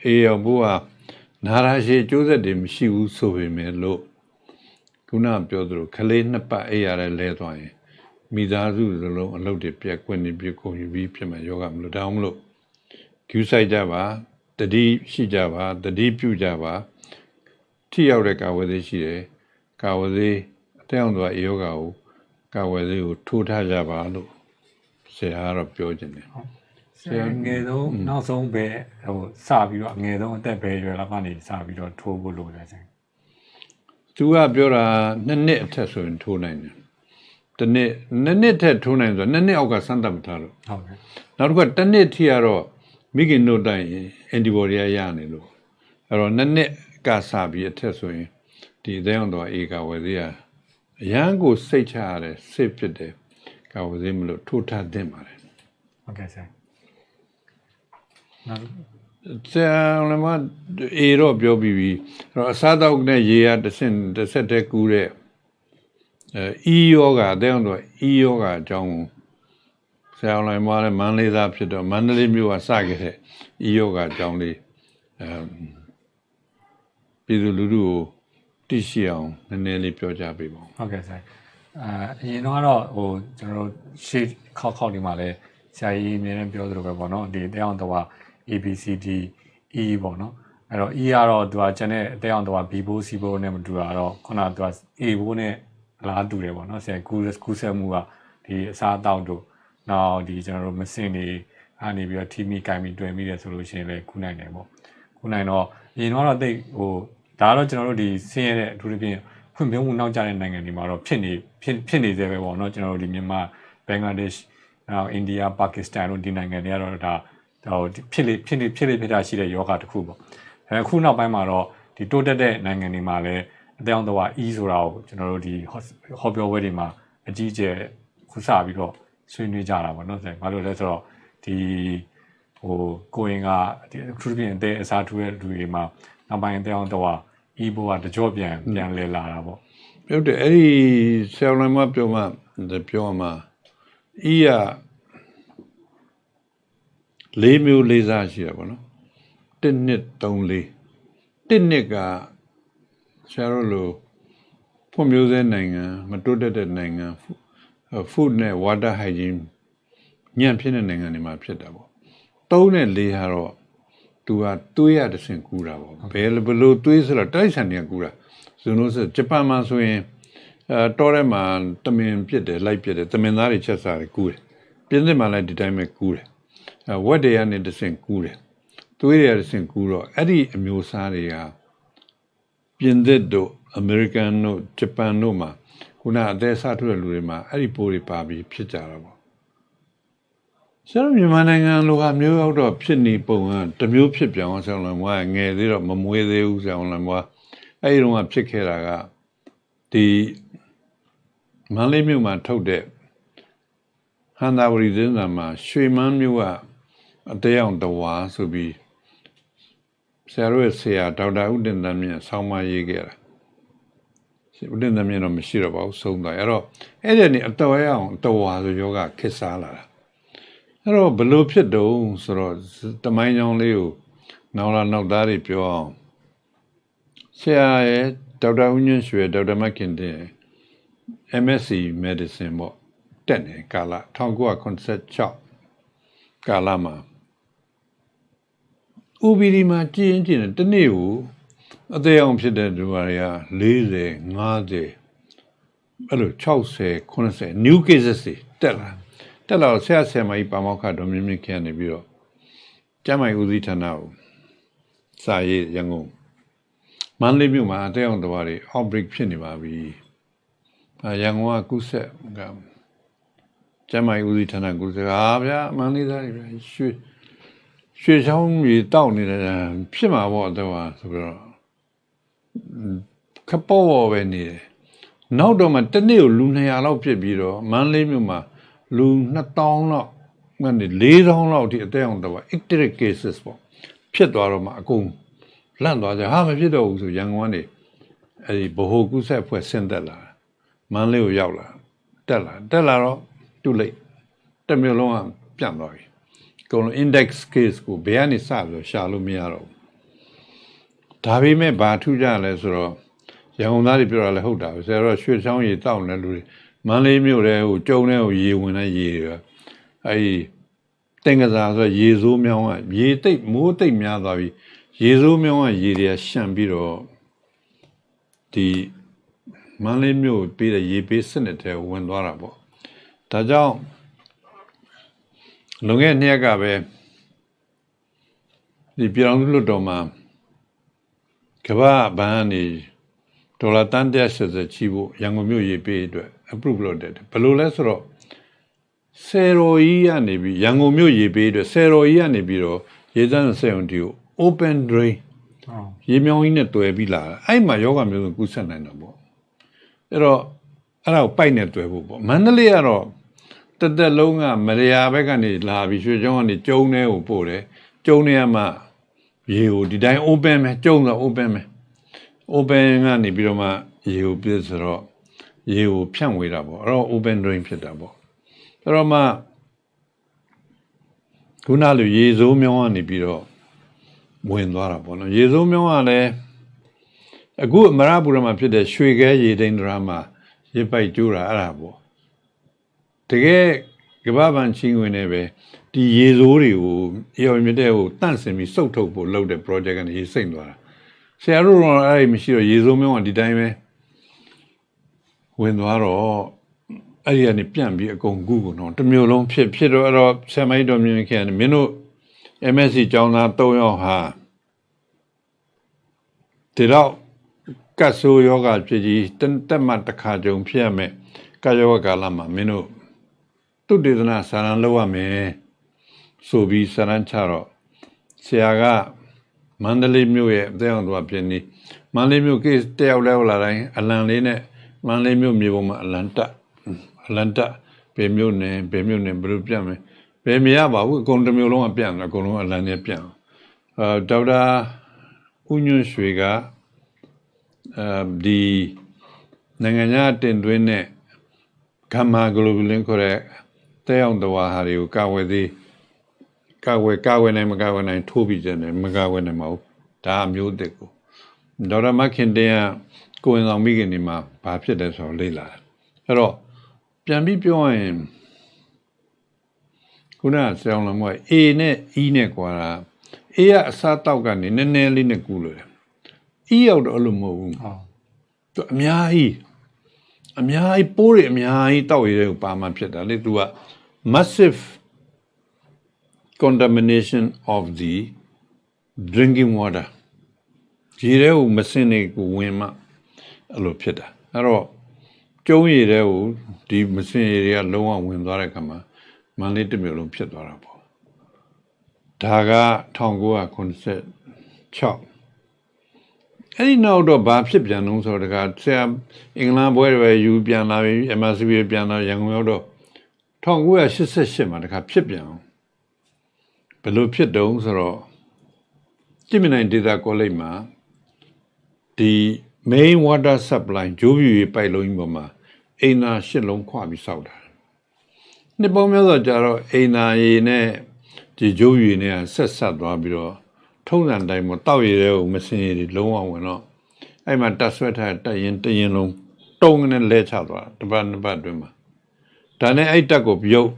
အေရောဘိုးကနာရာရှိကျိုးဆက်တွေမရှိဘူးဆိုပေမဲ့လို့ခုနပြောသလိုခလေးနှစ်ပတ်အေးရတဲ့လဲသွားရင်မိသားစုစလုံးအလုပ်တွေပြက်ကွက်နေပြကုန်ယူပြီးဖြစ်မှာယောဂမလို့တောင်းမလို့ကျူးဆိုင်ကြပါတတိရှိကြပါတတိပြုကြပါထိရောက်တဲ့ကာဝယ်သေးရှိတယ်ကာဝယ်သေး အတောင်သွားအေယောဂကိုကာဝယ်သေးကိုထိုးထားကြပါလို့ဆရာကတော့ပြောခြင်းတယ်ဆရာငယ်ဆုံးနောက်ဆုံးပဲဟိုစပြီးတော့ငယ်ဆုံးအသက်ပဲရွယ်လောက်ကနေစပြီးတော့ထိုးဖို့လိုတယ်ဆရာသူကပြောတာနှစ်နှစ်အထက်ဆိုရင်ထိုးနိုင်တယ်။တစ်နှစ်နှစ်နှစ်ထက်ထိုးနိုင်ဆိုတော့နှစ်နှစ်အောက်ကစမ်းသပ်မထားတော့ဟုတ်ကဲ့နောက်တစ်ခါတစ်နှစ်ထိကတော့မိခင်တို့တိုင်ရင် antibody ရရနေလို့အဲ့တော့နှစ်နှစ်ကစပြီးအထက်ဆိုရင်ဒီအသေးအောင်တော့အေကာဝယ်သေးရ အရန်ကိုစိတ်ချရတယ်စိတ်ဖြစ်တယ်ကာဝယ်သေးမလို့ထိုးထားတင်ပါတယ်ဟုတ်ကဲ့ဆရာနောက်ဆရာလည်းမအေတော့ပြောပြီးပြီအဲ့တော့အစားတောက်နဲ့ရေရတစ်ဆင့်တစ်ဆက်တည်းကူးတဲ့အဲအီယောဂအတဲ့အောင်တော့အီယောဂအကြောင်းကိုဆရာလည်းမလည်းမန္တလေးသားဖြစ်တော့မန္တလေးမြို့ကစခဲ့တဲ့အီယောဂအကြောင်းလေးအဲပြည်သူလူထုကို သိရှိအောင်နည်းနည်းလေးပြောကြပေးပါဦးဟုတ်ကဲ့ဆရာအာအရင်တော့ကတော့ဟိုကျွန်တော်တို့ရှေ့ခောက်ခောက်ဒီမှာလဲဆရာကြီးအမြဲတမ်းပြောသလိုပဲပေါ့နော်ဒီတရားအောင်တော့ ABCD E ပေါ့နော်အဲ့တော့ E ကတော့သူကကျန်တဲ့အသေးအောင်တော့ B ဘိုး C ဘိုးနဲ့မတူတာတော့ခုနကသူက A ဘိုးနဲ့အလားတူတယ်ပေါ့နော်ဆရာကူကူဆက်မှုကဒီအစားအသောက်တို့နောက်ဒီကျွန်တော်တို့မစင်တွေအနေပြီးတော့ team ကင်ပြီးတွေ့မိတယ်ဆိုလို့ရှိရင်လည်းကူနိုင်တယ်ပေါ့ကူနိုင်တော့အရင်တော့တိတ်ဟို ဒါကတော့ကျွန်တော်တို့ဒီဆင်းရဲတဲ့အထူးသဖြင့်ဖွံ့ဖြိုးမှုနောက်ကျတဲ့နိုင်ငံတွေမှာတော့ဖြစ်နေဖြစ်ဖြစ်နေသေးပဲပေါ့နော်ကျွန်တော်တို့ဒီမြန်မာဘင်္ဂလားဒေ့ရှ်နောက်အိန္ဒိယပါကစ္စတန်တို့ဒီနိုင်ငံတွေကတော့ဒါဟိုဖြစ်လေဖြစ်နေဖြစ်လေဖြစ်တာရှိတဲ့ယောဂတစ်ခုပေါ့အဲအခုနောက်ပိုင်းမှာတော့ဒီတိုးတက်တဲ့နိုင်ငံတွေမှာလည်းအတောင်တော့ E ဆိုတာကိုကျွန်တော်တို့ဒီဟောပြောပွဲတွေမှာအကြီးအကျယ်ခုစပြီးတော့ဆွေးနွေးကြတာပေါ့နော်ဆရာဘာလို့လဲဆိုတော့ဒီဟိုကိုရင်ကဒီထူးထူးပြင်အသေးအစားထူးတဲ့လူတွေမှာ နောက်ပိုင်းအတောင်တော့ E ဘိုကတကြော့ပြန်ပြန်လဲလာတာပေါ့ပြောတယ်အဲ့ဒီဆရာလည်းမပြောမှပြောမှအီးရလေးမျိုးလေးစားရှိရပါတော့1နှစ်3လေး1နှစ်ကဆရာတို့လိုဖွံ့ဖြိုးဆဲနိုင်ငံမတိုးတက်တဲ့နိုင်ငံ food နဲ့ water hygiene ညံ့ဖြစ်တဲ့နိုင်ငံတွေမှာဖြစ်တာပေါ့သုံးနဲ့လေးဟာတော့ သူကသွေးရတစ်ဆင့်ကူတာပေါ့ဘယ်လိုဘယ်လိုသွေးဆိုတော့တိုက်ဆိုင်တွေကကူတာဇွန်လို့ဆိုဂျပန်မှာဆိုရင်အဲတော်ထဲမှာတမင်ပြစ်တယ်လိုက်ပြစ်တယ်တမင်သားတွေချက်စားတယ်ကူတယ်ပြင်းစစ်မှာလည်းဒီတိုင်းပဲကူတယ်အဲဝက်တွေကနေတစ်ဆင့်ကူတယ်သွေးတွေတစ်ဆင့်ကူတော့အဲ့ဒီအမျိုးအစားတွေကပြင်သစ်တို့အမေရိကန်တို့ဂျပန်တို့မှာခုနအသေးစားထုတ်တဲ့လူတွေမှာအဲ့ဒီပိုးတွေပါပြီးဖြစ်ကြတာပေါ့ ဆရာတို့မြန်မာနိုင်ငံလိုဟာမျိုးရောက်တော့ဖြစ်နေပုံကတစ်မျိုးဖြစ်ပြောင်းဆောင်လာမွားငယ်သေးတော့မမွေးသေးဘူးဆောင်လာမွားအဲ့ဒီတော့ကဖြစ်ခဲ့တာကဒီမန္တလေးမြို့မှာထုတ်တဲ့ဟန္တာဝရီသင်းစာမှာရွှေမန်းမြို့ကအတဲအောင်တဝါဆိုပြီးဆရာတို့ရဲ့ဆရာဒေါက်တာဦးတင်တန်းမြင့်ဆောင်းမရေးခဲ့တာဦးတင်တန်းမြင့်တော့မရှိတော့ပါဘူးဆုံးသွားအဲ့တော့အဲ့ဒီနေအတော်ရအောင်တဝါဆိုယောဂခစ်စားလာတာ အဲ့တော့ဘလို့ဖြစ်တုံးဆိုတော့တမိုင်းကြောင်လေးကိုနောက်လာနောက်သားတွေပြောအောင်ဆရာရဲ့ဒေါက်တာဦးညွန့်ရွှေဒေါက်တာမခင်တင် MSc Medicine ပေါ့တက်နေကာလ1986ကာလမှာ UBD မှာကြည်ရင်ကြည်နေတနေ့ကိုအသေးအောင်ဖြစ်တဲ့လူတွေက40 50အဲ့လို60 80 new cases တွေတက်လာ တက်လာတော့ဆရာဆရာမကြီးပါမောက္ခဒေါ်မြင့်မြင့်ခင်နေပြီးတော့ကျမ်းမိုင်ဦးစီးဌာနကိုစာရေးရန်ကုန်မန္တလေးမြို့မှာအသေးအောင်တော်တွေ outbreak ဖြစ်နေပါပြီ။အဲရန်ကုန်ကကုဆက်ကကျမ်းမိုင်ဦးစီးဌာနကုဆက်ဟာဗျာမန္တလေးသားတွေဗျာရွှေရွှေချောင်းကြီးတောက်နေတယ်ဖြစ်မှာပေါ့တော့ဆိုပြီးတော့ခပေါ်ပေါ်ပဲနေတယ်နောက်တော့မှတနေ့ကိုလူ200လောက်ဖြစ်ပြီးတော့မန္တလေးမြို့မှာ လူ2000လောက်ကနေ4000လောက်အထိအသက်အောင်တော့ ectic cases ပေါ့ဖြစ်သွားတော့မှအကုန်လန့်သွားကြဟာမဖြစ်တော့ဘူးဆိုရန်ကုန်ကနေအဲဒီဗဟိုကုဆက်ဖွဲ့ဆင်းသက်လာမန္တလေးကိုရောက်လာတက်လာတက်လာတော့တူလိုက်တစ်မျိုးလုံးကပြန့်သွားပြီကုန်လုံး index case ကိုဘယ်ကနေစပြီးတော့ရှာလို့မရတော့ဘူးဒါပေမဲ့ဘာထူးကြလဲဆိုတော့ရန်ကုန်သားတွေပြောတာလည်းဟုတ်တာပဲဆရာတော်ရွှေချောင်းရေတောက်နေလူတွေ မန္တလေးမြို့ထဲကိုကျုံထဲကိုရေဝင်တဲ့ရေတွေအဲဒီတင်ကစားဆိုရေစိုးမြောင်းကရေတိတ်မိုးတိတ်များသွားပြီရေစိုးမြောင်းကရေတွေကရှန့်ပြီးတော့ဒီမန္တလေးမြို့ပေးတဲ့ရေပေးစနစ်ထဲဝင်သွားတာပေါ့ဒါကြောင့်လွန်ခဲ့တဲ့နှစ်ရက်ကပဲဒီပြည်တော်စုလွတ်တော်မှာကမ္ဘာဘဏ်ကနေဒေါ်လာတန်180ချီဖို့ရန်ကုန်မြို့ရေးပေးအတွက် approve လုပ်တယ်ဘယ်လိုလဲဆိုတော့ဆယ်တော်ကြီးကနေပြီးရန်ကုန်မြို့ရေးပေးအတွက်ဆယ်တော်ကြီးကနေပြီးတော့ရေစမ်းဆယ်ုံတီကို open drain ဟုတ်ရေမြောင်းကြီးနဲ့တွယ်ပြီးလာတာအဲ့မှာယောဂမျိုးစုံကူးဆက်နိုင်တော့ပေါ့အဲ့တော့အဲ့ဒါကိုပိုက်နဲ့တွယ်ဖို့ပေါ့မန္တလေးကတော့တက်တက်လုံးကမရယာဘက်ကနေလာပြီးရွှေချောင်းကနေကျုံထဲကိုပို့တယ်ကျုံထဲမှာရေကိုဒီတိုင်း open ပဲကျုံဆို open ပဲ open ကနေပြီးတော့မှရေကိုပြည့်ဆိုတော့ ရေကိုဖြန့်ဝေတာပေါ့အဲ့တော့ open drain ဖြစ်တာပေါ့အဲ့တော့မှခုနလိုရေစိုးမြောင်းကနေပြီးတော့ဝင်သွားတာပေါ့နော်ရေစိုးမြောင်းကလည်းအခုအမရပူရမှာဖြစ်တဲ့ရွှေခဲရေတိန်ဒရာမှာရေပိုက်ကျိုးတာအဲ့ဒါပေါ့တကယ်ကမ္ဘာပန်ချင်းဝင်နေပဲဒီရေစိုးတွေကိုအေရမြတဲ့ကိုတန့်စင်ပြီးစုပ်ထုတ်ဖို့လုပ်တဲ့ project ကနေရေစိမ့်သွားတာဆရာတို့တော့အဲ့ဒီမရှိတော့ရေစိုးမြောင်းကဒီတိုင်းပဲ ဝင်သွားတော့အဲ့ဒီကနေပြန့်ပြီးအကုန်ကူးကုန်တော့တစ်မျိုးလုံးဖြစ်ဖြစ်တော့အဲ့တော့ဆရာမကြီးတော်မြင့်ခင်ကမင်းတို့ MSc ကျောင်းသား3ယောက်ဟာဒီတော့ကတ်ဆိုးယောဂဖြစ်ကြီးတက်တက်မှတစ်ခါကြုံဖြစ်ရမယ်ကာယောဂကာလမှာမင်းတို့သူတေသနာစာရန်လောက်ရမယ်ဆိုပြီးစာရန်ချတော့ဆရာကမန္တလေးမြို့ရဲ့အသေးအောင်သူကပြင်းနေမန္တလေးမြို့ကိတယောက်လဲလာတိုင်းအလံလေးနဲ့ မန္တလေးမြို့မြေပေါ်မှာအလံတက်အလံတက်ဘယ်မြို့နယ်ဘယ်မြို့နယ်ဘယ်လိုပြတ်မယ်ဘယ်မရပါဘူးအကုန်တစ်မျိုးလုံးကပြန့်တယ်အကုန်လုံးအလံနဲ့ပြန့်အာဒေါက်တာဦးညွန့်ရွှေကအဲဒီနိုင်ငံခြားတင်သွင်းတဲ့ဂမ်မာဂလိုဘူလင်ခေါ်တဲ့တဲအောင်တဝါဟာတွေကိုကာဝယ်သေးကာဝယ်ကာဝယ်နိုင်မကာဝယ်နိုင်ထိုးပြီးတယ်မကာဝယ်နိုင်မဟုတ်ဒါအမျိုးအစ်ကိုဒေါက်တာမခင်တင်က ကိုယ်ဝင်ဆောင်မိခင်တွေမှာဘာဖြစ်တယ်ဆိုတော့လေ့လာတယ်အဲ့တော့ပြန်ပြီးပြောရရင်ခုနကဆရာတော်က A နဲ့ E နဲ့ကွာတာ A ကအစားတောက်ကနေနည်းနည်းလေးနဲ့ကူလို့တယ် E ရောက်တော့အဲ့လိုမဟုတ်ဘူးဟုတ်သူအများကြီးအများကြီးပိုးတွေအများကြီးတောက်ရတဲ့ကိုပါမှဖြစ်တာလေသူက massive contamination of the drinking water ရေထဲကိုမစင်နေကိုဝင်မှ အဲ့လိုဖြစ်တာအဲ့တော့ကျုံးရည်ထဲကိုဒီမစင်ရည်တွေကလုံးဝဝင်သွားတဲ့အခါမှာမန္တလေးတစ်မြို့လုံးဖြစ်သွားတာပေါ့ဒါက1996အဲ့ဒီနောက်တော့ဘာဖြစ်ပြန်လုံးဆိုတော့တခါဆရာအင်္ဂလန်ဘွဲတွေပဲယူပြန်လာပြီ MSC ပဲပြန်လာရန်ကုန်ရောက်တော့1988မှာတခါဖြစ်ပြန်အောင်ဘယ်လိုဖြစ်တုံးဆိုတော့ကြည့်မြင်နိုင်ဒေတာကောလိပ်မှာဒီ main water supply ဂျိုးပြူရေးပိုက်လုံးကြီးပေါ်မှာအိမ်နာရှစ်လုံးခွပြီးစောက်တာနှစ်ပေါင်းများစွာကြာတော့အိမ်နာရေနဲ့ဒီဂျိုးပြူရေးနဲ့ဆက်ဆက်သွားပြီးတော့ထုံးစံတိုင်းမှာတောက်ရည်တဲ့ကိုမစင်ရည်တွေလုံးဝဝင်တော့အဲ့မှာတက်ဆွဲထားတဲ့တက်ရင်တရင်လုံးတုံးနဲ့လဲချသွားတာတစ်ပတ်နှစ်ပတ်အတွင်းမှာဒါနဲ့အဲ့တက်ကိုပြုတ်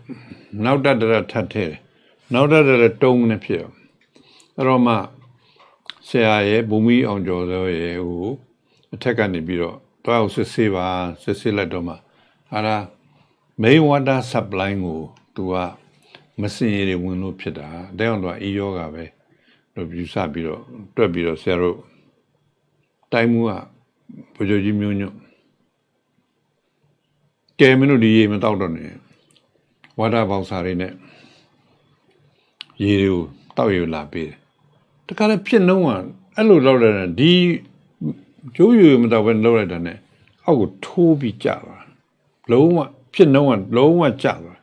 နောက်တက်တက်ထပ်ထဲတယ်နောက်တက်တက်တုံးနဲ့ဖြစ်အောင်အဲ့တော့မှဆရာရဲ့ဘူမီအောင်ကျော်စောရဲ့ဟို အထက်ကနေပြီးတော့တွားအောင်စစ်ဆေးပါစစ်ဆေးလိုက်တော့မှဟာလား main water supply ကိုသူကမစင်ရည်တွေဝင်လို့ဖြစ်တာတဲ့အောင်တော့အေးယောဂါပဲလို့ယူဆပြီးတော့တွက်ပြီးတော့ဆရာတို့တိုင်းမှုကဘုရားကြီးမျိုးညွတ်ကဲမင်းတို့ဒီရေမတောက်တော့နဲ့ဝါဒပေါက်စာတွေနဲ့ရေတွေကိုတောက်ရလာပေးတယ်တခါလည်းဖြစ်နှုံးကအဲ့လိုလောက်တယ်ဒီ ကျိုးရမတောက်ပဲလောက်လိုက်တာနဲ့အောက်ကိုထိုးပြီးကြသွားလုံးဝဖြစ်နှုံးကလုံးဝကြသွား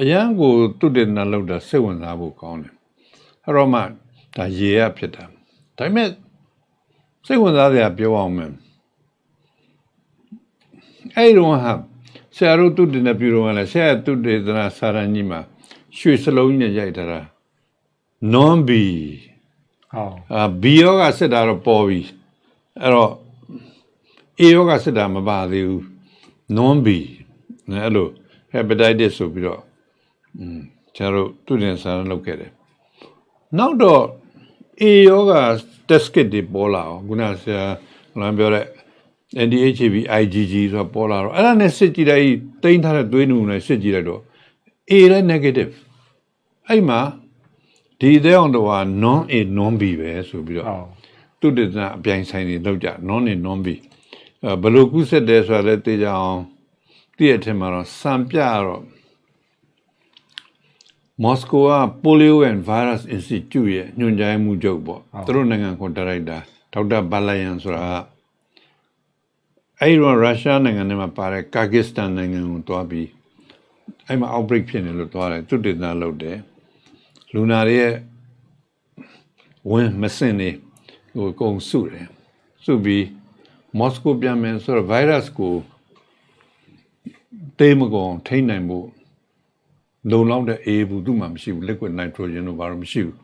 အရန်ကိုတုတ်တယ်နာလောက်တာစိတ်ဝင်စားဖို့ကောင်းတယ်အဲ့တော့မှဒါရေရဖြစ်တာဒါပေမဲ့စိတ်ဝင်စားစရာပြောအောင်မယ်အဲ့တော့ဟာဆရာတို့တုတ်တယ်နဲ့ပြုတော့လဲဆရာတုတ်တယ်သနာစာရန်ကြီးမှာရွှေစလုံးကြီးနဲ့ရိုက်ထားတာ non b ဟုတ်အာ B ယောဂစစ်တာတော့ပေါ်ပြီ အဲ့တော့ A ယောဂစစ်တာမပါသေးဘူး non B နဲ့အဲ့လို hepatitis ဆိုပြီးတော့อืมကျွန်တော်တို့သူတင်ဆန်းလုပ်ခဲ့တယ်နောက်တော့ A ယောဂ test kit တွေပေါ်လာအောင်ခုနဆရာလမ်းပြောတဲ့ NDHB IgG ဆိုတာပေါ်လာတော့အဲ့ဒါနဲ့စစ်ကြည့်လိုက်တိန်းထားတဲ့သွေးနူနဲ့စစ်ကြည့်လိုက်တော့ A လည်း negative အဲ့မှာဒီတဲ့အောင်တော့ non A non B ပဲဆိုပြီးတော့ဟုတ် သူတည်တဲ့အပြိုင်ဆိုင်တွေလောက်ကြ non နဲ့ non B အဲဘယ်လိုကုဆက်တယ်ဆိုတာလည်းသိကြအောင်သိရတဲ့အထက်မှာတော့စံပြတော့မော်စကိုက Polio and Virus Institute ရဲ့ညွှန်ကြားမှုချုပ်ပေါ့သူတို့နိုင်ငံခွန်ဒါရိုက်တာဒေါက်တာဘာလယန်ဆိုတာကအဲ့ဒီတော့ရုရှားနိုင်ငံထဲမှာပါတဲ့ကာဂစ္စတန်နိုင်ငံကိုတွားပြီးအဲ့မှာ outbreak ဖြစ်နေလို့တွားတယ်သူတည်တာလောက်တယ်လူနာတွေရဲ့ဝင်မစင်နေ ဟိုအကုန်စုတယ်စုပြီးမော်စကိုပြန်မယ်ဆိုတော့ virus ကိုတေးမကုန်ထိန်းနိုင်ဖို့လုံလောက်တဲ့အေးဘူးသူ့မှာမရှိဘူး liquid nitrogen တို့ဘာလို့မရှိဘူး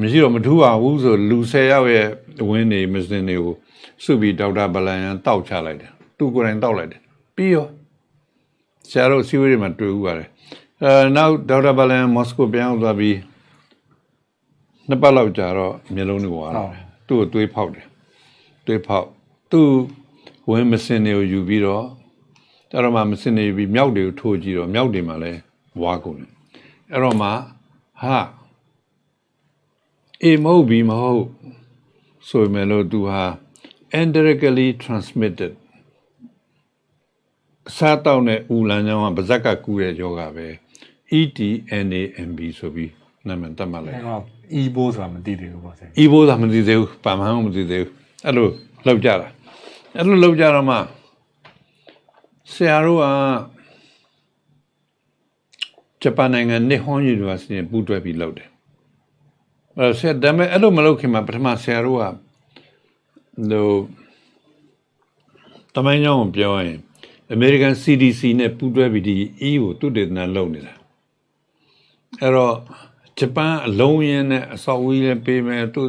မရှိတော့မထူပါဘူးဆိုလူ10ယောက်ရဲ့ဝင်းနေမစင်တွေကိုစုပြီးဒေါက်တာဘလန်ယန်တောက်ချလိုက်တယ်သူကိုယ်တိုင်တောက်လိုက်တယ်ပြီးရောဆရာတို့စီဝေးတွေမှာတွေ့ဦးပါတယ်အဲနောက်ဒေါက်တာဘလန်ယန်မော်စကိုပြန်ရောက်သွားပြီးနှစ်ပတ်လောက်ကြာတော့မျိုးလုံးတွေဝါလာတယ် သူ့ကိုတွေးဖောက်တယ်တွေးဖောက်သူ့ဝင်းမစင်တွေကိုယူပြီးတော့အဲ့တော့မှမစင်နေပြီးမြောက်တွေကိုထိုးကြည့်တော့မြောက်တွေမှာလည်းဝါကုန်တယ်အဲ့တော့မှဟာအေမဟုတ်ဘီမဟုတ်ဆိုပေမဲ့လို့သူဟာ indirectly transmitted အစားတောက်တဲ့ဦးလမ်းကြောင်းကဗဇက်ကကူးတဲ့ယောဂပဲ ETNAMB ဆိုပြီးနာမည်သတ်မှတ်လိုက် အဲ့တော့ e ဘိုးဆိုတာမသိသေးဘူးပေါ့ဆရာဤဘိုးသာမသိသေးဘူးပါမဟန်မသိသေးဘူးအဲ့လိုလောက်ကြတာအဲ့လိုလောက်ကြတော့မှဆရာတို့ကဂျပန်နိုင်ငံနစ်ဟွန်ယူနီဗာစီနဲ့ပူးတွဲပြီးလုပ်တယ်အဲ့တော့ဆရာဒါပေမဲ့အဲ့လိုမလုပ်ခင်မှာပထမဆရာတို့ကဟိုတမိုင်းကြောင်းကိုပြောရင် American CDC နဲ့ပူးတွဲပြီးဒီ E ကိုသူတေသနာလုပ်နေတာအဲ့တော့ ဂျပန်အလုံးရင်းနဲ့အဆောက်အဦကြီးလည်းပေးမယ်သူ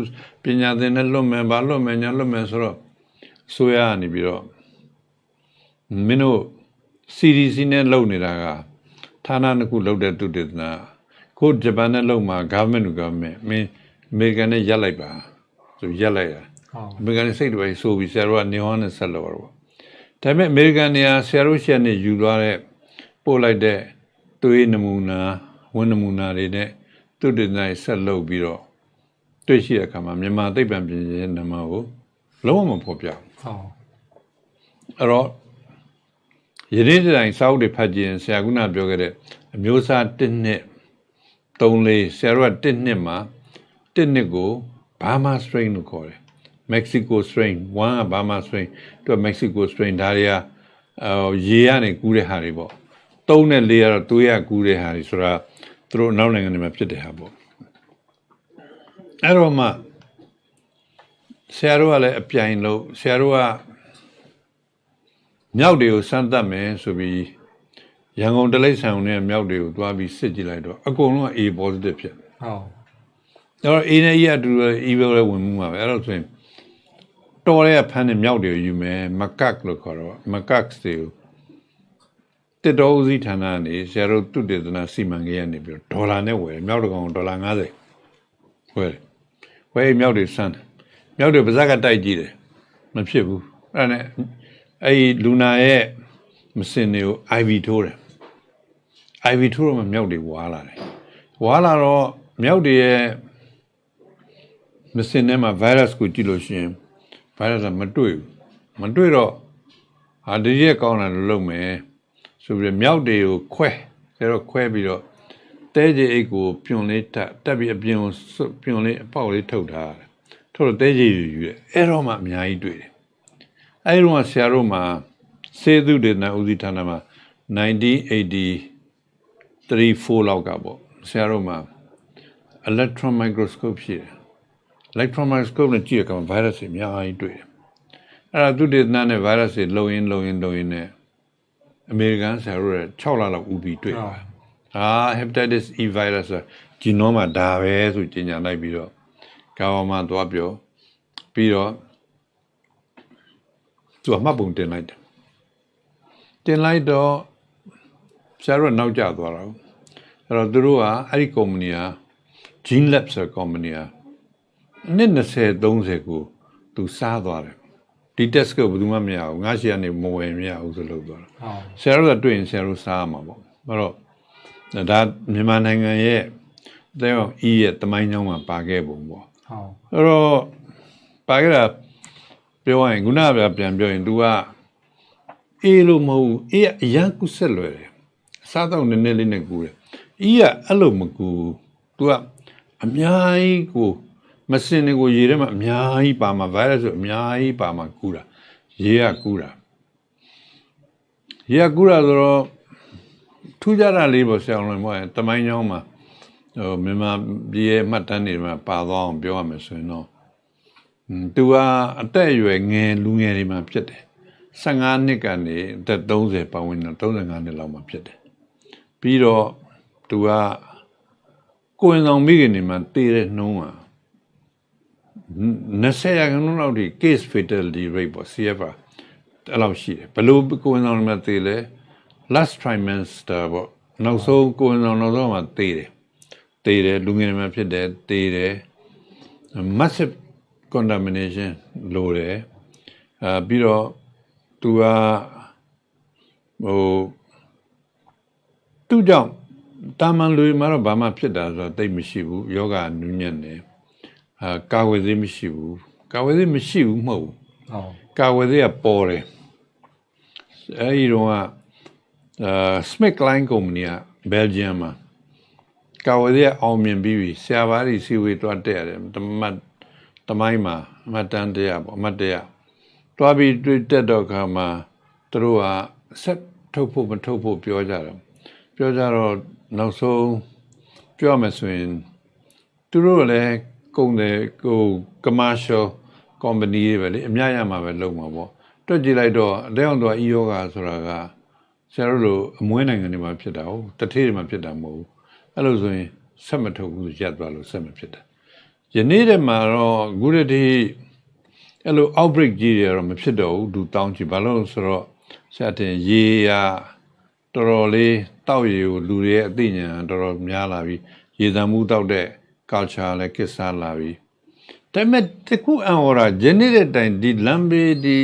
ပညာသင်နဲ့လွတ်မယ်ဗာလွတ်မယ်ညာလွတ်မယ်ဆိုတော့ဆိုရကနေပြီးတော့မင်းတို့ CDC နဲ့လုပ်နေတာကဌာနတစ်ခုလုပ်တဲ့သူတေသနာကိုဂျပန်နဲ့လုပ်မှာ government to government မင်းအမေရိကန်နဲ့ရက်လိုက်ပါဆိုရက်လိုက်တာဟုတ်အမေရိကန်နဲ့စိတ်တွေဆိုပြီးဆရာတို့ကနေဟောနဲ့ဆက်လို့တော့ဒါပေမဲ့အမေရိကန်နေရာဆရာတို့ရှက်နဲ့ယူသွားတဲ့ပို့လိုက်တဲ့သွေးနမူနာဝင်းနမူနာတွေနဲ့ သူတေသနာတွေဆက်လုပ်ပြီးတော့တွေ့ရှိတဲ့အခါမှာမြန်မာသိပ္ပံပညာရဲ့နာမကိုလုံးဝမဖော်ပြဘူးဟုတ်အဲ့တော့ယနေ့တိုင်စာအုပ်တွေဖတ်ကြည့်ရင်ဆရာကပြောခဲ့တဲ့အမျိုးအစား1နှစ်3လေးဆရာတို့က1နှစ်မှာ1နှစ်ကို Burma strain လို့ခေါ်တယ် Mexico strain 1က Burma strain သူက Mexico strain ဒါတွေကအော်ရေကနေကူးတဲ့ဟာတွေပေါ့3နဲ့4ကတော့သွေးရကူးတဲ့ဟာတွေဆိုတာ သူတို့အနောက်နိုင်ငံတွေမှာဖြစ်တဲ့ဟာပေါ့အဲ့တော့မှဆရာတို့ကလည်းအပြိုင်လို့ဆရာတို့ကမြောက်တွေကိုစမ်းသပ်မယ်ဆိုပြီးရန်ကုန်တလိပ်ဆောင်နဲ့မြောက်တွေကိုသွားပြီးစစ်ကြည့်လိုက်တော့အကုန်လုံးက A positive ဖြစ်တယ်ဟုတ်။ဒါတော့ A နဲ့ E ကအတူတူ E ပဲဝင်မှုမှာပဲအဲ့တော့ဆိုရင်တော်ရဲဖမ်းတဲ့မြောက်တွေကိုယူမယ်မကတ်လို့ခေါ်တော့မကတ်တွေကို တစ်တော်ဦးစီးဌာနကနေဆရာတို့တုတေသနာစီမံကိန်းကနေပြီးတော့ဒေါ်လာနဲ့ဝယ်တယ်မြောက်တကောင်ဒေါ်လာ90ဝယ်တယ်ဝယ်မြောက်တွေစမ်းတယ်မြောက်တွေပါဇက်ကတိုက်ကြည့်တယ်မဖြစ်ဘူးအဲ့ဒါနဲ့အဲ့ဒီလူနာရဲ့မစင်တွေကို IV ထိုးတယ် IV ထိုးတော့မှမြောက်တွေဝါလာတယ်ဝါလာတော့မြောက်တွေရဲ့မစင်ထဲမှာ virus ကိုကြည့်လို့ရှိရင် virus ကမတွေ့ဘူးမတွေ့တော့ဟာဒီရက်ကောင်းတယ်လို့လုပ်မယ် ဆိုပြီးတော့မြောက်တွေကိုခွဲကျတော့ခွဲပြီးတော့တဲကြီးအိတ်ကိုပြွန်လေးတက်တက်ပြီးအပြင်ကိုစွတ်ပြွန်လေးအပေါက်လေးထုတ်ထားတယ်ထုတ်တော့တဲကြီးယူယူတယ်အဲ့တော့မှအများကြီးတွေ့တယ်အဲ့ဒီတော့ဆရာတို့မှာစေသူဒေသနာဦးစီးဌာနမှာ1980 3 4လောက်ကပေါ့ဆရာတို့မှာ electron microscope ရှိတယ် electron microscope နဲ့ကြည့်ရကောင် virus တွေအများကြီးတွေ့တယ်အဲ့ဒါသူဒေသနာနဲ့ virus တွေလုံရင်းလုံရင်းလုံရင်းနဲ့ အမေရိကန်ဆရာတို့ရဲ့6လလောက်ဦးပြီးတွေ့တာဟာ hepatitis E virus ဆို genome မှာဒါပဲဆိုကြီးညာလိုက်ပြီးတော့ကာဝမှာသွားပြောပြီးတော့သူကမှတ်ပုံတင်လိုက်တယ်တင်လိုက်တော့ဆရာတို့ကနောက်ကျသွားတာကိုအဲ့တော့သူတို့ကအဲ့ဒီ company က Gene Lab ဆိုတဲ့ company ကနှစ်20 30ကိုသူစားသွားတယ် ဒီ test ကိုဘယ်သူမှမရဘူးငါရှိကနေမဝယ်မရဘူးဆိုလို့ပြောတာဟုတ်ဆရာတို့ကတွေ့ရင်ဆရာတို့စားရမှာပေါ့အဲ့တော့ဒါမြန်မာနိုင်ငံရဲ့တဲ့အောင်ဤရဲ့တမိုင်းကြောင်းမှာပါခဲ့ပုံပေါ့ဟုတ်အဲ့တော့ပါခဲ့တာပြောရရင်ခုနကပြန်ပြောရင် तू ကအေးလို့မဟုတ်ဘူးအေးကအရန်ကုဆက်လွယ်တယ်အစားတော့နည်းနည်းလေးနဲ့ကူတယ်အေးကအဲ့လိုမကူ तू ကအများကြီးကို မစင်တွေကိုရေထဲမှာအများကြီးပါမှာ virus ဆိုအများကြီးပါမှာကူတာရေကကူတာရေကကူတာဆိုတော့ထူးခြားတာလေးပေါ့ဆရာလုံးပေါ့တမိုင်းကြောင်းမှာဟိုမြန်မာပြည်ရဲ့မှတ်တမ်းတွေမှာပါသွားအောင်ပြောရမယ်ဆိုရင်တော့။သူကအသက်အရွယ်ငယ်လူငယ်တွေမှာဖြစ်တယ်။15နှစ်ကနေအသက်30ပတ်ဝန်းကျင်35နှစ်လောက်မှာဖြစ်တယ်။ပြီးတော့သူကကိုယ်ဆောင်မိခင်တွေမှာတည်တဲ့နှုံးက 20ရာခိုင်နှုန်းလောက်ထိ case fatality rate ပေါ့ CFR အဲ့လောက်ရှိတယ်။ဘယ်လိုကိုယ်ဆောင်တွေမှာတည်လဲ last trimester ပေါ့နောက်ဆုံးကိုယ်ဆောင်နောက်ဆုံးမှာတည်တယ်။တည်တယ်လူငယ်တွေမှာဖြစ်တယ်တည်တယ် massive contamination လိုတယ်အဲပြီးတော့သူကဟိုသူကြောင့်တာမန်လူတွေမှာတော့ဘာမှဖြစ်တာဆိုတော့တိတ်မရှိဘူးယောဂနူးညံ့တယ် အာကာဝယ်သေးမရှိဘူးကာဝယ်သေးမရှိဘူးမဟုတ်ဘူးဟုတ်ကာဝယ်သေးကပေါ်တယ်အဲဒီတော့ကအာ Smith Line Company က Belgium မှာကာဝယ်သေးကအောင်မြင်ပြီးပြီဆရာဘာတွေစီဝေးတွားတက်ရတယ်တမတ်တမိုင်းမှာအမတ်တန်တရားပေါ့အမတ်တရားတွားပြီးတွေ့တက်တော့ခါမှာသူတို့ကဆက်ထုတ်ဖို့မထုတ်ဖို့ပြောကြတယ်ပြောကြတော့နောက်ဆုံးပြောရမယ်ဆိုရင်သူတို့လည်း ကုန်တယ်ကို commercial company တွေပဲလေအများရမှာပဲလုပ်မှာပေါ့တွက်ကြည့်လိုက်တော့အတောင်တော့ e-yoga ဆိုတာကဆရာတို့လိုအမွေးနိုင်ငံတွေမှာဖြစ်တာဟုတ်တထေးတွေမှာဖြစ်တာမဟုတ်ဘူးအဲ့လိုဆိုရင်ဆက်မထုတ်ဘူးဆိုရပ်သွားလို့ဆက်မဖြစ်တာယနေ့တည်းမှာတော့အခုတည်းအဲ့လို outbreak ကြီးတွေတော့မဖြစ်တော့ဘူးလူတောင်းကြည့်ဘာလို့လဲဆိုတော့ဆရာတင်ရေရတော်တော်လေးတောက်ရေကိုလူတွေရဲ့အသိဉာဏ်တော်တော်များလာပြီရေသံမှုတောက်တဲ့ culture လည်းကိစ္စလာပြီဒါပေမဲ့တခုအံ့ဩတာဂျင်းနေတဲ့တိုင်ဒီလမ်းဘေးဒီ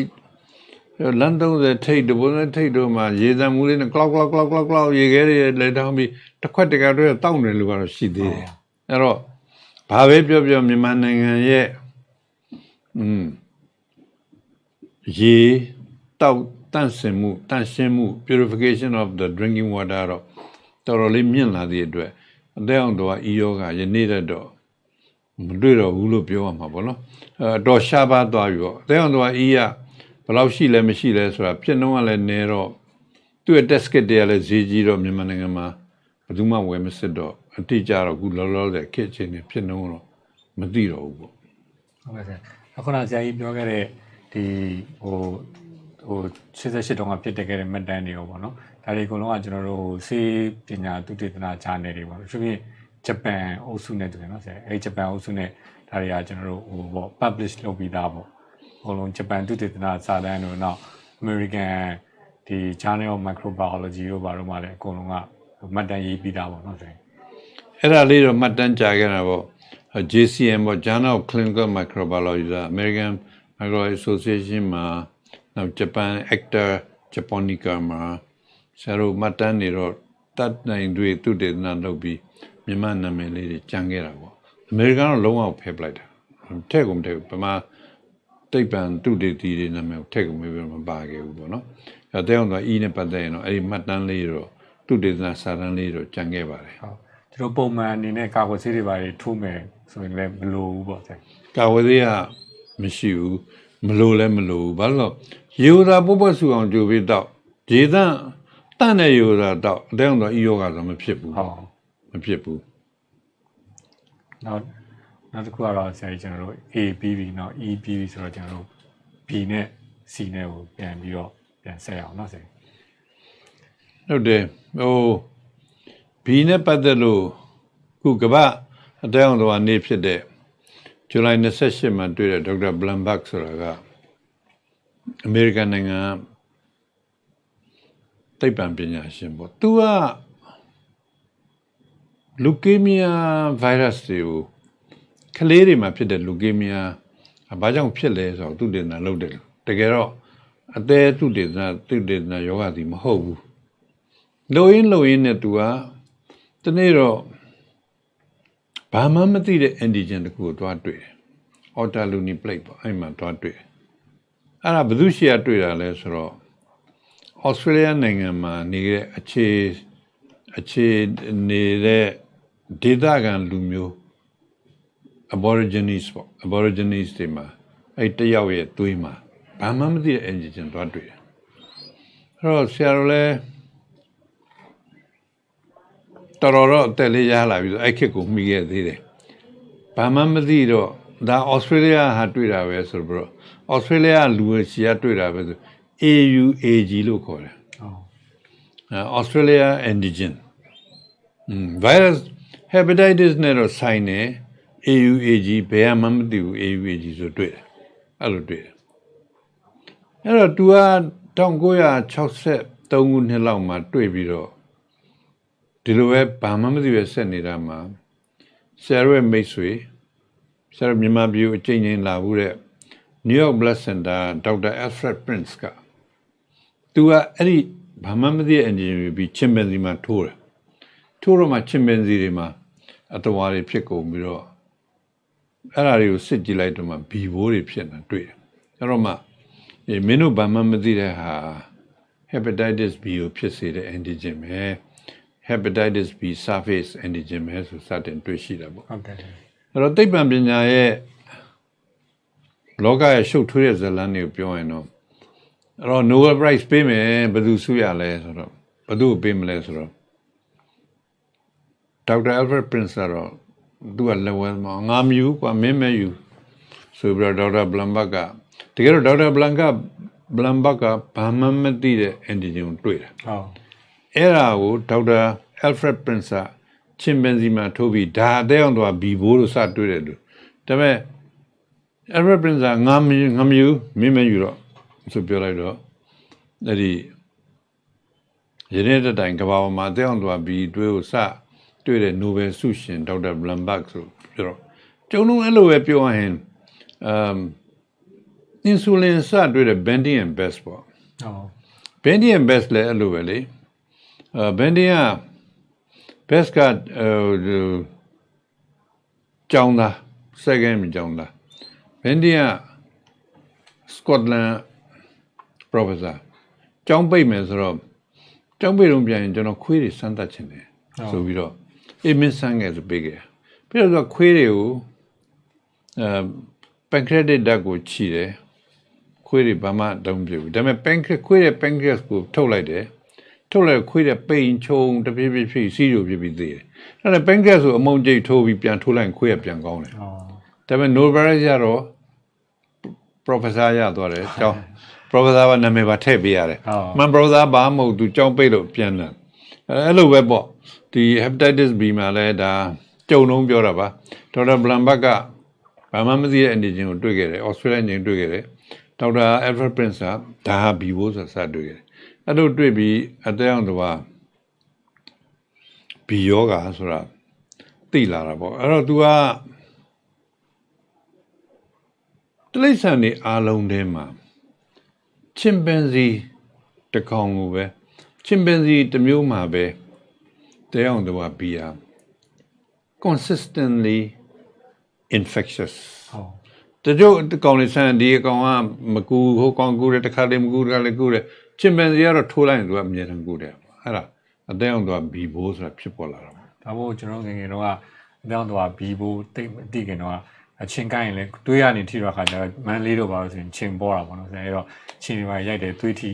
လန်တော့တဲ့ထိတ်တဘုံနဲ့ထိတ်တို့မှာရေသံမှုလေးနဲ့ clock clock clock clock clock ရေခဲတွေလက်ထောင်းပြီးတစ်ခွက်တကတွေတောက်နေလို့ကတော့ရှိသေးတယ်အဲ့တော့ဘာပဲပြောပြောမြန်မာနိုင်ငံရဲ့อืมရေတောက်တန့်စင်မှုတန့်ရှင်းမှု purification of the drinking water တော့တော်တော်လေးမြင့်လာသည့်အတွက် အသက်အောင်တော့ဤယောဂယနေ့တည်းတော့မတွေ့တော့ဘူးလို့ပြောရမှာပေါ့နော်အဲတော့ရှားပါသွားပြီပေါ့အသက်အောင်တော့ဤရဘယ်လောက်ရှိလဲမရှိလဲဆိုတာဖြစ်နှုံးကလည်းနည်းတော့သူ့ရဲ့ test kit တွေကလည်းဈေးကြီးတော့မြန်မာနိုင်ငံမှာဘယ်သူမှဝယ်မစစ်တော့အတိအကျတော့အခုလောလောဆယ်ခက်ချင်းနေဖြစ်နှုံးတော့မသိတော့ဘူးပေါ့ဟုတ်ကဲ့ဆရာအခုနဆရာကြီးပြောခဲ့တဲ့ဒီဟိုဟို88တုန်းကဖြစ်တဲ့ခဲ့တဲ့မှတ်တမ်းတွေရောပေါ့နော် ဒါတွေအကုန်လုံးကကျွန်တော်တို့ဟိုစေပညာသုတေသနဂျာနယ်တွေပေါ့နော်သူဖြင့်ဂျပန်အုပ်စုနဲ့တူတယ်နော်ဆရာအဲဒီဂျပန်အုပ်စုနဲ့ဒါတွေကကျွန်တော်တို့ဟိုပေါ့ publish လုပ်ပြီးသားပေါ့အကုန်လုံးဂျပန်သုတေသနစာတမ်းတို့နောက် American ဒီ Journal of Microbiology တို့ဘာလို့မှလည်းအကုန်လုံးကမှတ်တမ်းရေးပြီးသားပေါ့နော်ဆရာအဲ့ဒါလေးတော့မှတ်တမ်းကြာခဲ့တာပေါ့ JCM ပေါ့ Journal of Clinical Microbiology က American Microbiology Association မှာနောက် Japan Actor Japonica မှာ ဆရာတို့မှတ်တမ်းတွေတော့တတ်နိုင်တွေသူတေသနာလုပ်ပြီးမြန်မာနာမည်လေးတွေကြံခဲ့တာပေါ့အမေရိကန်တော့လုံးဝဖယ်ပလိုက်တာထည့်ကုန်မထည့်ဘူးဗမာတိတ်ပံသူတေတီတွေနာမည်ကိုထည့်ကုန်မပြီးတော့မပါခဲ့ဘူးပေါ့နော်အဲတဲ့အောင်တော့အီးနဲ့ပတ်သက်ရင်တော့အဲ့ဒီမှတ်တမ်းလေးတော့သူတေသနာစာတမ်းလေးတော့ကြံခဲ့ပါတယ်ဟုတ်ကျွန်တော်ပုံမှန်အနေနဲ့ကာကွယ်ဆေးတွေပါတွေထိုးမယ်ဆိုရင်လည်းမလိုဘူးပေါ့ဆရာကာဝေးသေးကမရှိဘူးမလို့လည်းမလို့ဘူးဘာလို့လဲရေဥသာပုပ္ပစုအောင်ကြိုပြီးတော့ရေသန့် တန့်တဲ့ယောဂတော့အတဲအောင်တော့ဤယောဂဆိုမဖြစ်ဘူးဟုတ်မဖြစ်ဘူးနောက်နောက်တစ်ခုကတော့ဆရာကြီးကျွန်တော်တို့ A BB နော် E BB ဆိုတော့ကျွန်တော်တို့ B နဲ့ C နဲ့ကိုပြန်ပြီးတော့ပြန်ဆက်အောင်နော်ဆရာဟုတ်တယ်ဟို B နဲ့ပတ်သက်လို့ခုကပအတဲအောင်တော်နေဖြစ်တဲ့ဇူလိုင်28မှာတွေ့တဲ့ဒေါက်တာဘလန်ဘတ်ဆိုတာကအမေရိကန်နိုင်ငံက သိပ္ပံပညာရှင်ပေါ့သူကလူကေမီယာဗိုင်းရပ်စ်တွေကိုကလေးတွေမှာဖြစ်တဲ့လူကေမီယာဘာကြောင့်ဖြစ်လဲဆိုတော့သူတင်တာလုပ်တယ်တကယ်တော့အသေးသူတင်တာသူတင်တာယောဂသည်မဟုတ်ဘူးလိုရင်းလိုရင်းနဲ့သူကတနေ့တော့ဘာမှမသိတဲ့ antigen တခုကိုတွားတွေ့တယ် autoluni plate ပေါ့အဲ့မှာတွားတွေ့တယ်အဲ့ဒါဘယ်သူရှိရတွေ့တာလဲဆိုတော့ Australia နိုင်ငံမှာနေတဲ့အခြေအခြေနေတဲ့ဒေသခံလူမျိုး aborigines ပေါ့ aborigines တွေမှာအဲ့တယောက်ရဲ့သွေးမှာဘာမှမသိတဲ့ antigen တွားတွေ့တယ်အဲ့တော့ဆရာတို့လည်းတော်တော်တော့အသက်လေးရလာပြီဆိုအဲ့ခေတ်ကိုမိခဲ့သေးတယ်ဘာမှမသိတော့ဒါဩစတြေးလျဟာတွေ့တာပဲဆိုတော့ဩစတြေးလျလူရှီကတွေ့တာပဲဆို AUAG လို့ခေါ်တယ် ဟုတ် uh, Australia antigen อืม virus hepatitis နဲ့တော့ဆိုင်နေ AUAG ဘယ်မှမသိဘူး AUAG ဆိုတွေ့တယ်အဲ့လိုတွေ့တယ်အဲ့တော့ तू က1963ခုနှစ်လောက်မှာတွေ့ပြီးတော့ဒီလိုပဲဘာမှမသိပဲဆက်နေတာမှာဆရာရဲ့မိတ်ဆွေဆရာမြန်မာပြည်ကိုအချိန်ချင်းလာဘူးတဲ့ New York Blood Center ဒေါက်တာ Alfred Prince က तू ကအဲ့ဒီဘာမှမသိတဲ့ engine ပြီးချင်ပန်စီမှာထိုးတယ်ထိုးတော့မှချင်ပန်စီတွေမှာအတဝါတွေဖြစ်ကုန်ပြီးတော့အဲ့ဒါတွေကိုစစ်ကြည့်လိုက်တော့မှဘီဘိုးတွေဖြစ်နေတာတွေ့တယ်အဲ့တော့မှအေးမင်းတို့ဘာမှမသိတဲ့ဟာ hepatitis B ကိုဖြစ်စေတဲ့ antigen ပဲ hepatitis B surface antigen ပဲဆိုစတင်တွေ့ရှိတာပေါ့ဟုတ်တယ်အဲ့တော့သိပ္ပံပညာရဲ့လောကရဲ့ရှုပ်ထွေးတဲ့ဇာတ်လမ်းတွေကိုပြောရင်တော့ အဲ့တော့ Nobel Prize ပေးမယ်ဘယ်သူဆုရလဲဆိုတော့ဘယ်သူ့ကိုပေးမလဲဆိုတော့ဒေါက်တာ Alfred Prince ကတော့သူကလက်ဝဲမှာငါမယူကွာမင်းမယူဆိုပြီးတော့ဒေါက်တာဘလန်ဘတ်ကတကယ်တော့ဒေါက်တာဘလန်ကဘလန်ဘတ်ကဘာမှမသိတဲ့ antigen ကိုတွေ့တာဟုတ်အဲ့ဒါကိုဒေါက်တာ Alfred Prince ကချင်ပန်စီမှာထိုးပြီးဒါအသေးအောင်တော့ဘီဘိုးလို့စတွေ့တယ်လို့ဒါပေမဲ့ Albert Prince ကငါမယူငါမယူမင်းမယူတော့ ဆိုပြောလိုက်တော့အဲ့ဒီရင်းနေတဲ့တိုင်ကဘာပေါ်မှာတဲ့အောင်သူကဘီတွေးကိုစတွေ့တဲ့ Nobel ဆုရှင်ဒေါက်တာ Blumberg ဆိုပြောတော့ကျုံလုံးအဲ့လိုပဲပြောရရင်အမ် insulin စတွေ့တဲ့ Bendy and Best ပေါ့ဟုတ် Bendy and Best လည်းအဲ့လိုပဲလေအဲ Bendy က Best ကအဲကျောင်းသား second မြကျောင်းသား Bendy က Scotland professor ကျောင်းပိတ်မယ်ဆိုတော့ကျောင်းပိတ်တော့ပြန်ရင်ကျွန်တော်ခွေးတွေစမ်းသပ်ချင်တယ်ဆိုပြီးတော့အေးမင်းစမ်းငယ်ဆိုပေးခဲ့ပြီးတော့သူကခွေးတွေကိုအဲ pancreatic duct ကိုခြိတယ်ခွေးတွေဘာမှတုံးပြဘူးဒါပေမဲ့ pancreas ခွေးရဲ့ pancreas ကိုထုတ်လိုက်တယ်ထုတ်လိုက်ခွေးတဲ့ပိန်ချုံတဖြည်းဖြည်းဖြည်းစီးရိုပြပြီးသေးတယ်အဲ့ဒါ pancreas ကိုအမုံကျိတ်ထိုးပြီးပြန်ထိုးလိုက်ရင်ခွေးကပြန်ကောင်းတယ်အော်ဒါပေမဲ့ Nobel ရတော့ professor ရသွားတယ်ကျောင်း professor ကနာမည်ပါထည့်ပေးရတယ်ဟုတ်မှန် professor ဘာမှမဟုတ်သူကျောင်းပိတ်လို့ပြန်တယ်အဲ့လိုပဲပေါ့ဒီ hepatitis B မှာလည်းဒါကြုံလုံးပြောတာပါဒေါက်တာဘလန်ဘတ်ကဘာမှမသိတဲ့အနေချင်းကိုတွေ့ခဲ့တယ် Australia ချင်းတွေ့ခဲ့တယ်ဒေါက်တာ Alfred Prince ကဒါဟာ B ဘိုးဆိုစတွေ့ခဲ့တယ်အဲ့လိုတွေ့ပြီးအတဲအောင်တော့ B ယောဂါဆိုတာသိလာတာပေါ့အဲ့တော့ तू ကတိရစ္ဆာန်တွေအားလုံးထဲမှာ ချင်ပန်စီတစ်ကောင်ကိုပဲချင်ပန်စီတစ်မျိုးမှာပဲတဲအောင်တော့ဘီယာ consistently infectious ဟုတ်တချို့ဒီကောင်လေးဆန်ဒီအကောင်ကမကူဟိုကောင်ကူတယ်တစ်ခါတည်းမကူတစ်ခါလည်းကူတယ်ချင်ပန်စီကတော့ထိုးလိုက်ရင်သူကအမြဲတမ်းကူတယ်အဲ့ဒါအတဲအောင်တော့ဘီဘိုးဆိုတာဖြစ်ပေါ်လာတာပေါ့ဒါမို့ကျွန်တော်ငယ်ငယ်တော့အတောင်းတော့ဘီဘိုတိတ်မတိခင်တော့ အချင်းကိုင်းရင်လည်းတွေးရနေထိတော့ခါကျတော့မန်လေးတော့ပါလို့ဆိုရင်ချင်းပေါ်တာပေါ့နော်ဆိုတော့ချင်းတွေပါရိုက်တယ်တွေးထိ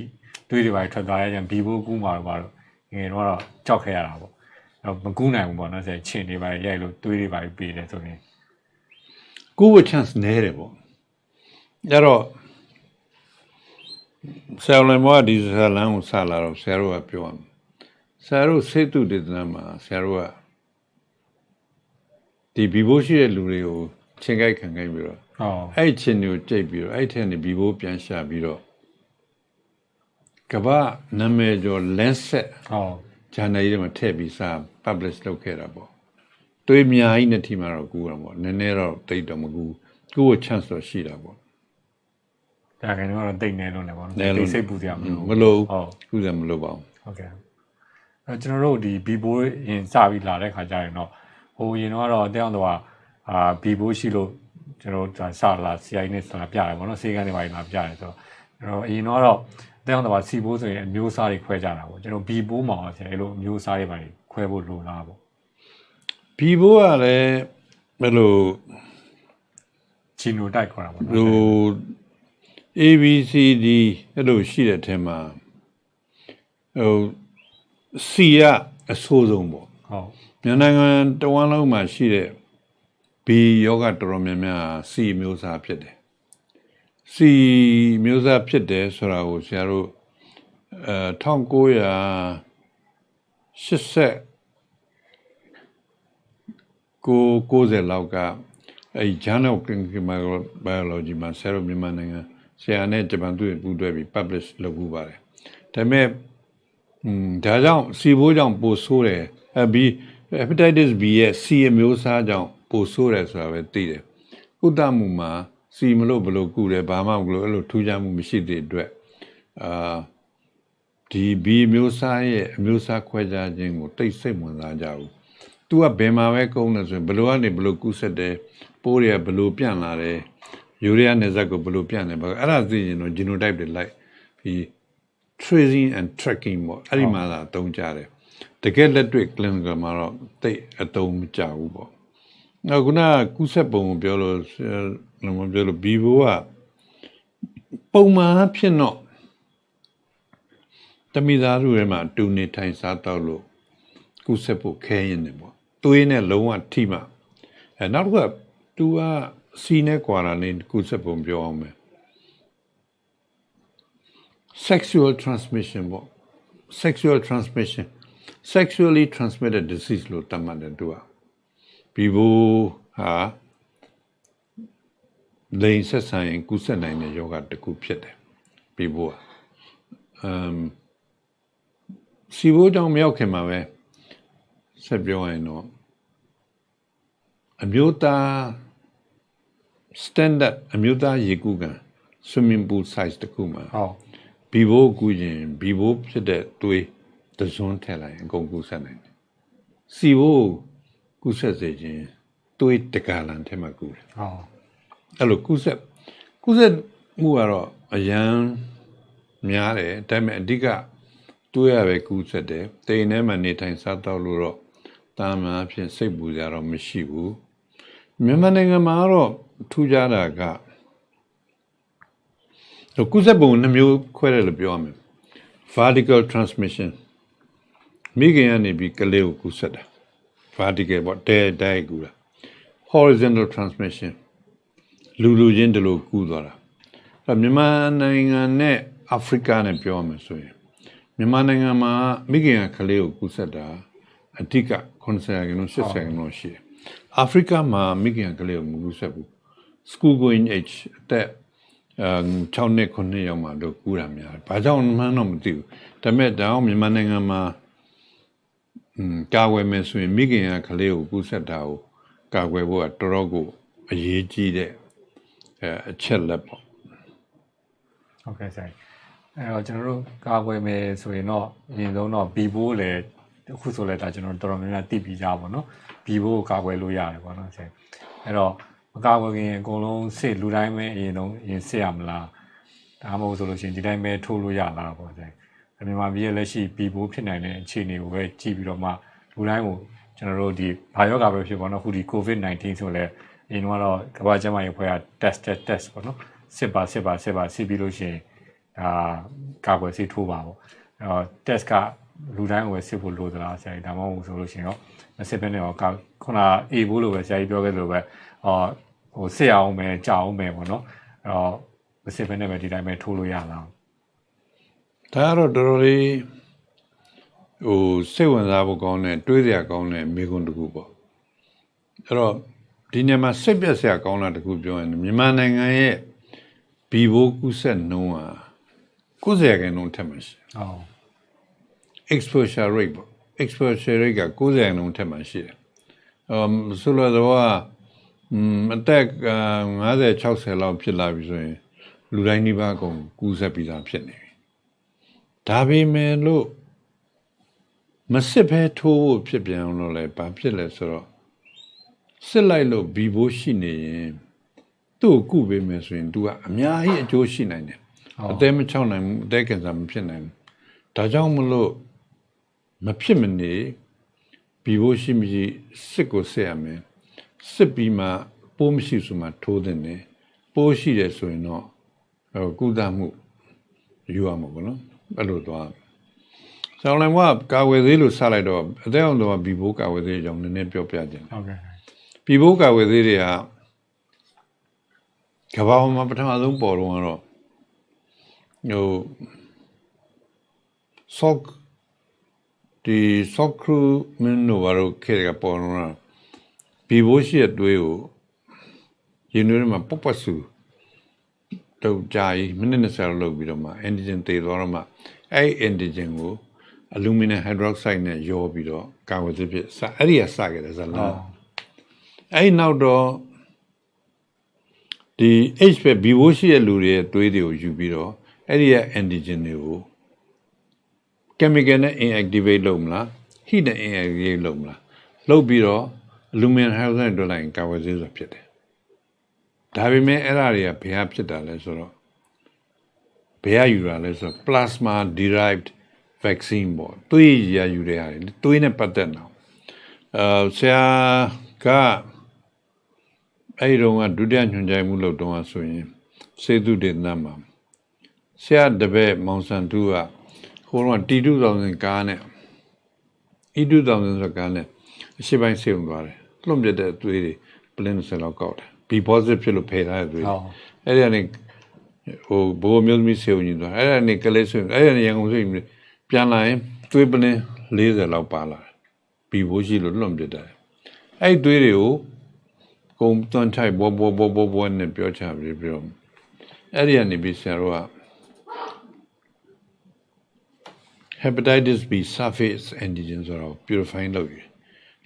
တွေးတွေပါထွက်သွားရကြဘီဘိုကူးမှာတော့ပါတော့ငယ်ငယ်တော့ကြောက်ခဲ့ရတာပေါ့အဲ့မကူးနိုင်ဘူးပေါ့နော်ဆိုရင်ချင်းတွေပါရိုက်လို့တွေးတွေပါပြီးတယ်ဆိုရင်ကူဝ chance နဲတယ်ပေါ့အဲ့တော့ဆရာလည်းမောဒီဇလန်ကိုစလာတော့ဆရာတို့ကပြောရမယ်ဆရာတို့စေတုတေသနာမှာဆရာတို့ကဒီဘီဘိုးရှိတဲ့လူတွေကို ချင်းကြိုက်ခံခိုင်းပြီးတော့ဟုတ်အဲ့ဒီချင်းတွေကိုကြိတ်ပြီးတော့အဲ့ဒီထဲကနေဘီဘိုးပြန်ရှာပြီးတော့ကမ္ဘာနာမည်ကျော် Lancet ဟုတ်ဂျာနယ်ကြီးတွေမှာထည့်ပြီးစာ publish လုပ်ခဲ့တာပေါ့တွေးအများကြီးနဲ့ထိမှာတော့ကူတာပေါ့နည်းနည်းတော့တိတ်တော့မကူကူကို chance တော့ရှိတာပေါ့ဒါခင်တော့တိတ်နေလို့လည်းပေါ့နော်နဲလို့တိတ်စိတ်ပူစရာမလိုမလို့ဟုတ်ကူတယ်မလို့ပါဘူးဟုတ်ကဲ့အဲကျွန်တော်တို့ဒီဘီဘိုးရင်စပြီးလာတဲ့ခါကျရင်တော့ဟိုရင်တော့အတောင်းတော့ အာဘီဘိုးရှိလို့ကျွန်တော်တို့စလာ CI နဲ့စလာပြရတယ်ပေါ့နော်စေကန်းတွေပါလာပြရတယ်ဆိုတော့ကျွန်တော်အရင်တော့အတောင်းတော့စီဘိုးဆိုရင်အမျိုးအစားတွေခွဲကြတာပေါ့ကျွန်တော်ဘီဘိုးမှာဆရာအဲ့လိုအမျိုးအစားတွေပါခွဲဖို့လိုလားပေါ့ဘီဘိုးကလည်းဘယ်လိုချီနိုတိုက်ခေါ်တာပေါ့ဟိနော်ု ABCD အဲ့လိုရှိတဲ့အထက်မှာဟို C ကအဆိုးဆုံးပေါ့ဟုတ်မြန်မာနိုင်ငံတဝန်းလုံးမှာရှိတဲ့ B ယောဂတော်တော်များများ C မျိုးစားဖြစ်တယ် C မျိုးစားဖြစ်တယ်ဆိုတာကိုဆရာတို့အဲ1980ကို90လောက်ကအဲ Journal of Clinical Biology မှာဆရာတို့မြန်မာနိုင်ငံဆရာနဲ့ဂျပန်သူတွေပူးတွဲပြီး publish လုပ်မှုပါတယ်ဒါပေမဲ့อืมဒါကြောင့်စီဘိုးကြောင့်ပိုဆိုးတယ်အဲ B hepatitis B ရဲ့ C အမျိုးအစားကြောင့် ပိုဆိုးတယ်ဆိုတာပဲသိတယ်ကုသမှုမှာ C မလို့ဘလို့ကုတယ်ဘာမှမလို့အဲ့လိုထူးခြားမှုမရှိတဲ့အတွက်အာဒီ B အမျိုးအစားရဲ့အမျိုးအစားခွဲခြားခြင်းကိုတိတ်စိတ်ဝင်စားကြဘူး။ तू ကဘယ်မှာပဲကုန်းတယ်ဆိုရင်ဘလို့ကနေဘလို့ကုဆက်တယ်ပိုးတွေကဘလို့ပြန့်လာတယ်ယူရီးယားနယ်စပ်ကိုဘလို့ပြန့်တယ်ဘာအဲ့ဒါသိရင်တော့ genotype တွေလိုက်ပြီး tracing and tracking ပေါ့အဲ့ဒီမှာသာအသုံးကြတယ်တကယ်လက်တွေ့ clinical မှာတော့တိတ်အသုံးမကျဘူးပေါ့ နောက်ခုနကကုဆက်ပုံကိုပြောလို့ဆရာလည်းမပြောလို့ vivo ကပုံမှန်အဖြစ်တော့တမိသားစုထဲမှာအတူနေထိုင်စားတော့လို့ကုဆက်ဖို့ခဲရင်တယ်ပေါ့သွေးနဲ့လုံးဝထိမှအဲနောက်တစ်ခုက तू ကစီနဲ့ကွာတာနေကုဆက်ပုံပြောအောင်မယ် sexual transmission ပေါ့ sexual transmission sexually transmitted disease လို့တတ်မှတ်တယ်သူက ဘီဘိုဟာလိန်ဆက်ဆံရင်ကူးဆက်နိုင်တဲ့ယောဂတစ်ခုဖြစ်တယ်ပြီးဖို့อ่ะအမ်စီဘိုးတောင်မရောက်ခင်မှာပဲဆက်ပြောရင်တော့အမျိုးသား standard အမျိုးသားရေကူးကန် swimming pool size တစ်ခုမှာဟုတ်ဘီဘိုးကူးရင်ဘီဘိုးဖြစ်တဲ့သွေးတစ်စွန်းထည့်လိုက်ရင်အကုန်ကူးဆက်နိုင်တယ်စီဘိုး ကူးဆက်စေခြင်းသွေးတကလန်ထဲမှာကူးတယ်ဟုတ်အဲ့လိုကုသကုသမှုကတော့အရန်များတယ်ဒါပေမဲ့အဓိကတွေးရပဲကုသတယ်တိမ်ထဲမှာနေထိုင်စားတော့လို့တော့တာမန်အဖြစ်စိတ်ပူကြတော့မရှိဘူးမြန်မာနိုင်ငံမှာတော့ထူးခြားတာကဟိုကုသပုံနှမျိုးခွဲတယ်လို့ပြောရမယ် vertical transmission မိခင်ကနေပြီးကလေးကိုကုသတာ vertical ပေါ့တဲတဲကူတာ horizontal transmission လူလူချင်းတလို့ကူးသွားတာအဲ့တော့မြန်မာနိုင်ငံနဲ့အာဖရိကနဲ့ပြောရမယ်ဆိုရင်မြန်မာနိုင်ငံမှာမိခင်ကကလေးကိုကူးဆက်တာအဓိက90ရာခိုင်နှုန်း80ရာခိုင်နှုန်းရှိတယ်အာဖရိကမှာမိခင်ကကလေးကိုမကူးဆက်ဘူး school going age အသက်အဲ6နှစ်9နှစ်ရောက်မှတော့ကူးတာများတယ်ဘာကြောင့်မှန်းတော့မသိဘူးဒါပေမဲ့ဒါအောင်မြန်မာနိုင်ငံမှာ อืมကာဝယ်မယ်ဆိုရင်မိခင်ကကလေးကိုကူးဆက်တာကိုကာကွယ်ဖို့ကတော်တော်ကိုအရေးကြီးတဲ့အဲအချက်လက်ပေါ့ဟုတ်ကဲ့ဆိုင်အဲ့တော့ကျွန်တော်တို့ကာကွယ်မယ်ဆိုရင်တော့အရင်ဆုံးတော့ဘီဘိုးလည်းအခုဆိုလဲဒါကျွန်တော်တော်တော်များများသိပြီးကြပါတော့ဘီဘိုးကိုကာကွယ်လို့ရတယ်ပေါ့နော်ဆိုင်အဲ့တော့မကာကွယ်ခင်အကုန်လုံးစစ်လူတိုင်းပဲအရင်ဆုံးအရင်စစ်ရမလားဒါမှမဟုတ်ဆိုလို့ရှိရင်ဒီတိုင်းပဲထိုးလို့ရလားပေါ့ဆိုင် မြန်မာပြည်ရဲ့လက်ရှိဘီဘိုးဖြစ်နိုင်တဲ့အခြေအနေကိုပဲကြည့်ပြီးတော့မှလူတိုင်းကိုကျွန်တော်တို့ဒီဘာယောဂါပဲဖြစ်ပေါ့နော်အခုဒီ COVID-19 ဆိုလဲအရင်ကတော့ကမ္ဘာ့ကျန်းမာရေးအဖွဲ့က test test test ပေါ့နော်စစ်ပါစစ်ပါစစ်ပါစစ်ပြီးလို့ရှိရင်ဒါကာကွယ်ဆေးထိုးပါပေါ့အဲ့တော့ test ကလူတိုင်းကိုပဲစစ်ဖို့လိုသလားဆရာကြီးဒါမှမဟုတ်ဆိုလို့ရှိရင်တော့မစစ်ဘဲနဲ့တော့ကာခုနအေဘူးလို့ပဲဆရာကြီးပြောခဲ့သလိုပဲအော်ဟိုစစ်အောင်မယ်ကြောက်အောင်မယ်ပေါ့နော်အဲ့တော့မစစ်ဘဲနဲ့ပဲဒီတိုင်းပဲထိုးလို့ရလား ဒါကတော့တော်တော်လေးဟိုစိတ်ဝင်စားဖို့ကောင်းတဲ့တွေးစရာကောင်းတဲ့မိကွန်းတစ်ခုပေါ့အဲ့တော့ဒီနေရာမှာစိတ်ပြက်စရာကောင်းတာတစ်ခုပြောရင်မြန်မာနိုင်ငံရဲ့ဘီဘိုးကုဆက်နှုံးဟာ90ရာခိုင်နှုန်းထက်မှရှိတယ်ဟုတ် exposure rate ပေါ့ exposure rate က90ရာခိုင်နှုန်းထက်မှရှိတယ်အမ်ဆိုလိုတော့อืมအသက်50 60လောက်ဖြစ်လာပြီဆိုရင်လူတိုင်းနှိပါအကုန်ကူးဆက်ပြီးသားဖြစ်နေပြီ ဒါပေမဲ့လို့မစစ်ဘဲထိုးဖို့ဖြစ်ပြန်အောင်လို့လဲဘာဖြစ်လဲဆိုတော့စစ်လိုက်လို့ဘီဘိုးရှိနေရင်သူ့ကိုကုပေးမယ်ဆိုရင် तू ကအများကြီးအကျိုးရှိနိုင်တယ်အသေးမချောက်နိုင်ဘူးအသေးကင်ဆာမဖြစ်နိုင်ဘူးဒါကြောင့်မလို့မဖြစ်မနေဘီဘိုးရှိမရှိစစ်ကိုစစ်ရမယ်စစ်ပြီးမှပိုးမရှိဆိုမှထိုးတဲ့နေပိုးရှိတယ်ဆိုရင်တော့ဟိုကုသမှုယူရမှာပေါ့နော် အဲ့လိုသွားဆောင်းလန်ကကာဝယ်သေးလို့စလိုက်တော့အသက်အောင်တော့ဘီဘိုးကာဝယ်သေးအကြောင်းနည်းနည်းပြောပြခြင်းဟုတ်ကဲ့ဘီဘိုးကာဝယ်သေးတွေကကမ္ဘာပေါ်မှာပထမဆုံးပေါ်တော့ကတော့ဟို sock ဒီ sock crew မင်းတို့ဘာလို့ခဲကပေါ်တော့ဘီဘိုးရှိတဲ့တွေးကိုရင်းနှီးမှာပပဆူ တော့ကြာကြီးမိနစ်20လောက်ပြီးတော့မှ antigen တည်သွားတော့မှအဲ့ antigen ကို aluminum hydroxide နဲ့ရောပြီးတော့ကာဝယ်စစ်ဖြစ်စအဲ့ဒီကစခဲ့တယ်ဇာလန်အဲ့နောက်တော့ဒီ H ပဲ B ဘိုးရှိတဲ့လူတွေရဲ့သွေးတွေကိုယူပြီးတော့အဲ့ဒီရဲ့ antigen တွေကို chemical နဲ့ inactivate လုပ်မလား heat နဲ့ inactivate လုပ်မလားလုပ်ပြီးတော့ aluminum hydroxide တွက်လိုက်ရင်ကာဝယ်ဆေးဆိုဖြစ်တယ် ဒါပေမဲ့အဲ့ဒါတွေကဘယ်ဟာဖြစ်တာလဲဆိုတော့ဘယ်ဟာယူတာလဲဆိုတော့ plasma derived vaccine ပေါ့သွေးရယူတဲ့ဟာတွေသွေးနဲ့ပတ်သက်တော့အဲဆရာကအဲ့ဒီတော့ကဒုတိယညွှန်ကြားမှုလုပ်တော့ဆိုရင်စေတုဒေသမှာဆရာတပည့်မောင်ဆန်တူကဟိုတော့တီ2000ကားနဲ့ဤ2000ဆိုကားနဲ့အရှိပိုင်းစေုံသွားတယ်လွန်ပြတဲ့သွေးတွေပလင်းဆယ်လောက်ကောက်တယ် B positive ဖြစ်လို့ဖယ်ထားတဲ့သွေးဟုတ်အဲ့ဒီကနေဟိုဘိုးမျိုးသမီးစေုံကြီးသွားအဲ့ဒီကနေကလေးစေုံအဲ့ဒီကနေရန်ကုန်စေုံပြန်လာရင်သွေးပလင်း40လောက်ပါလာတယ် B ဘိုးရှိလို့လွန်ပြတယ်အဲ့ဒီသွေးတွေကိုကုံသွန်ချိုက်ဘောဘောဘောဘောဘောနဲ့ပြောချပြီးပြီးတော့အဲ့ဒီကနေပြီးဆရာတို့က hepatitis B surface antigen ဆိုတော့ purify လုပ်ယူ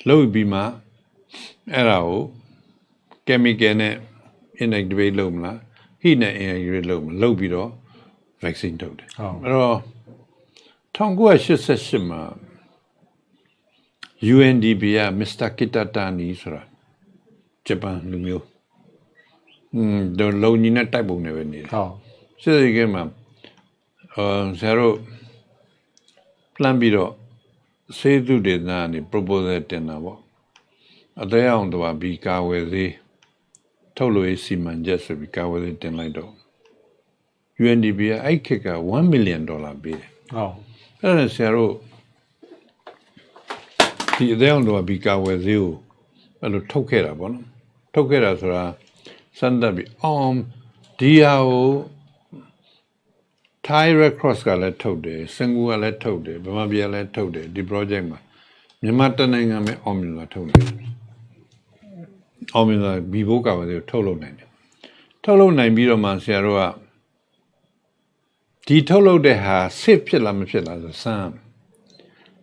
လုပ်ပြီးမှအဲ့ဒါကို chemical နဲ့ inactivate လုပ်မလား heat နဲ့ inactivate လုပ်မလားလုပ်ပြီးတော့ vaccine ထုတ်တယ်ဟုတ်အဲ့တော့1988မှာ UNDP က Mr. Kitatani ဆိုတာဂျပန်လူမျိုးอืมဒလုံကြီးနဲ့တိုက်ပုံနဲ့ပဲနေတယ်ဟုတ်စစ်စစ်ကဲမှာအာဆရာတို့ plan ပြီးတော့စေသူဒေသကနေ proposal တင်တာပေါ့အသေးအောင်တော့ဘီကာဝယ်သေး ထုတ်လို့ရစီမံချက်ဆိုပြီးကာဝယ်သေးတင်လိုက်တော့ UNDP ကအဲ့ခေတ်က1 million dollar ပေးတယ်ဟုတ်အဲ့ဒါနဲ့ဆရာတို့ဒီအသေးအောင်တော့ဘီကာဝယ်သေးကိုအဲ့လိုထုတ်ခဲ့တာပေါ့နော်ထုတ်ခဲ့တာဆိုတာစမ်းသပ်ပြီးအောင်ဒီဟာကို Thai Red Cross ကလည်းထုတ်တယ်စင်ကူကလည်းထုတ်တယ်ဗမာပြည်ကလည်းထုတ်တယ်ဒီ project မှာမြန်မာတနိုင်ငံပဲအောင်မြင်လာထုတ်တယ် အောင်မြင်လာဘီဘိုးကဝယ်သေးကိုထုတ်လုပ်နိုင်တယ်ထုတ်လုပ်နိုင်ပြီးတော့မှဆရာတို့ကဒီထုတ်လုပ်တဲ့ဟာဆစ်ဖြစ်လားမဖြစ်လားဆိုစမ်း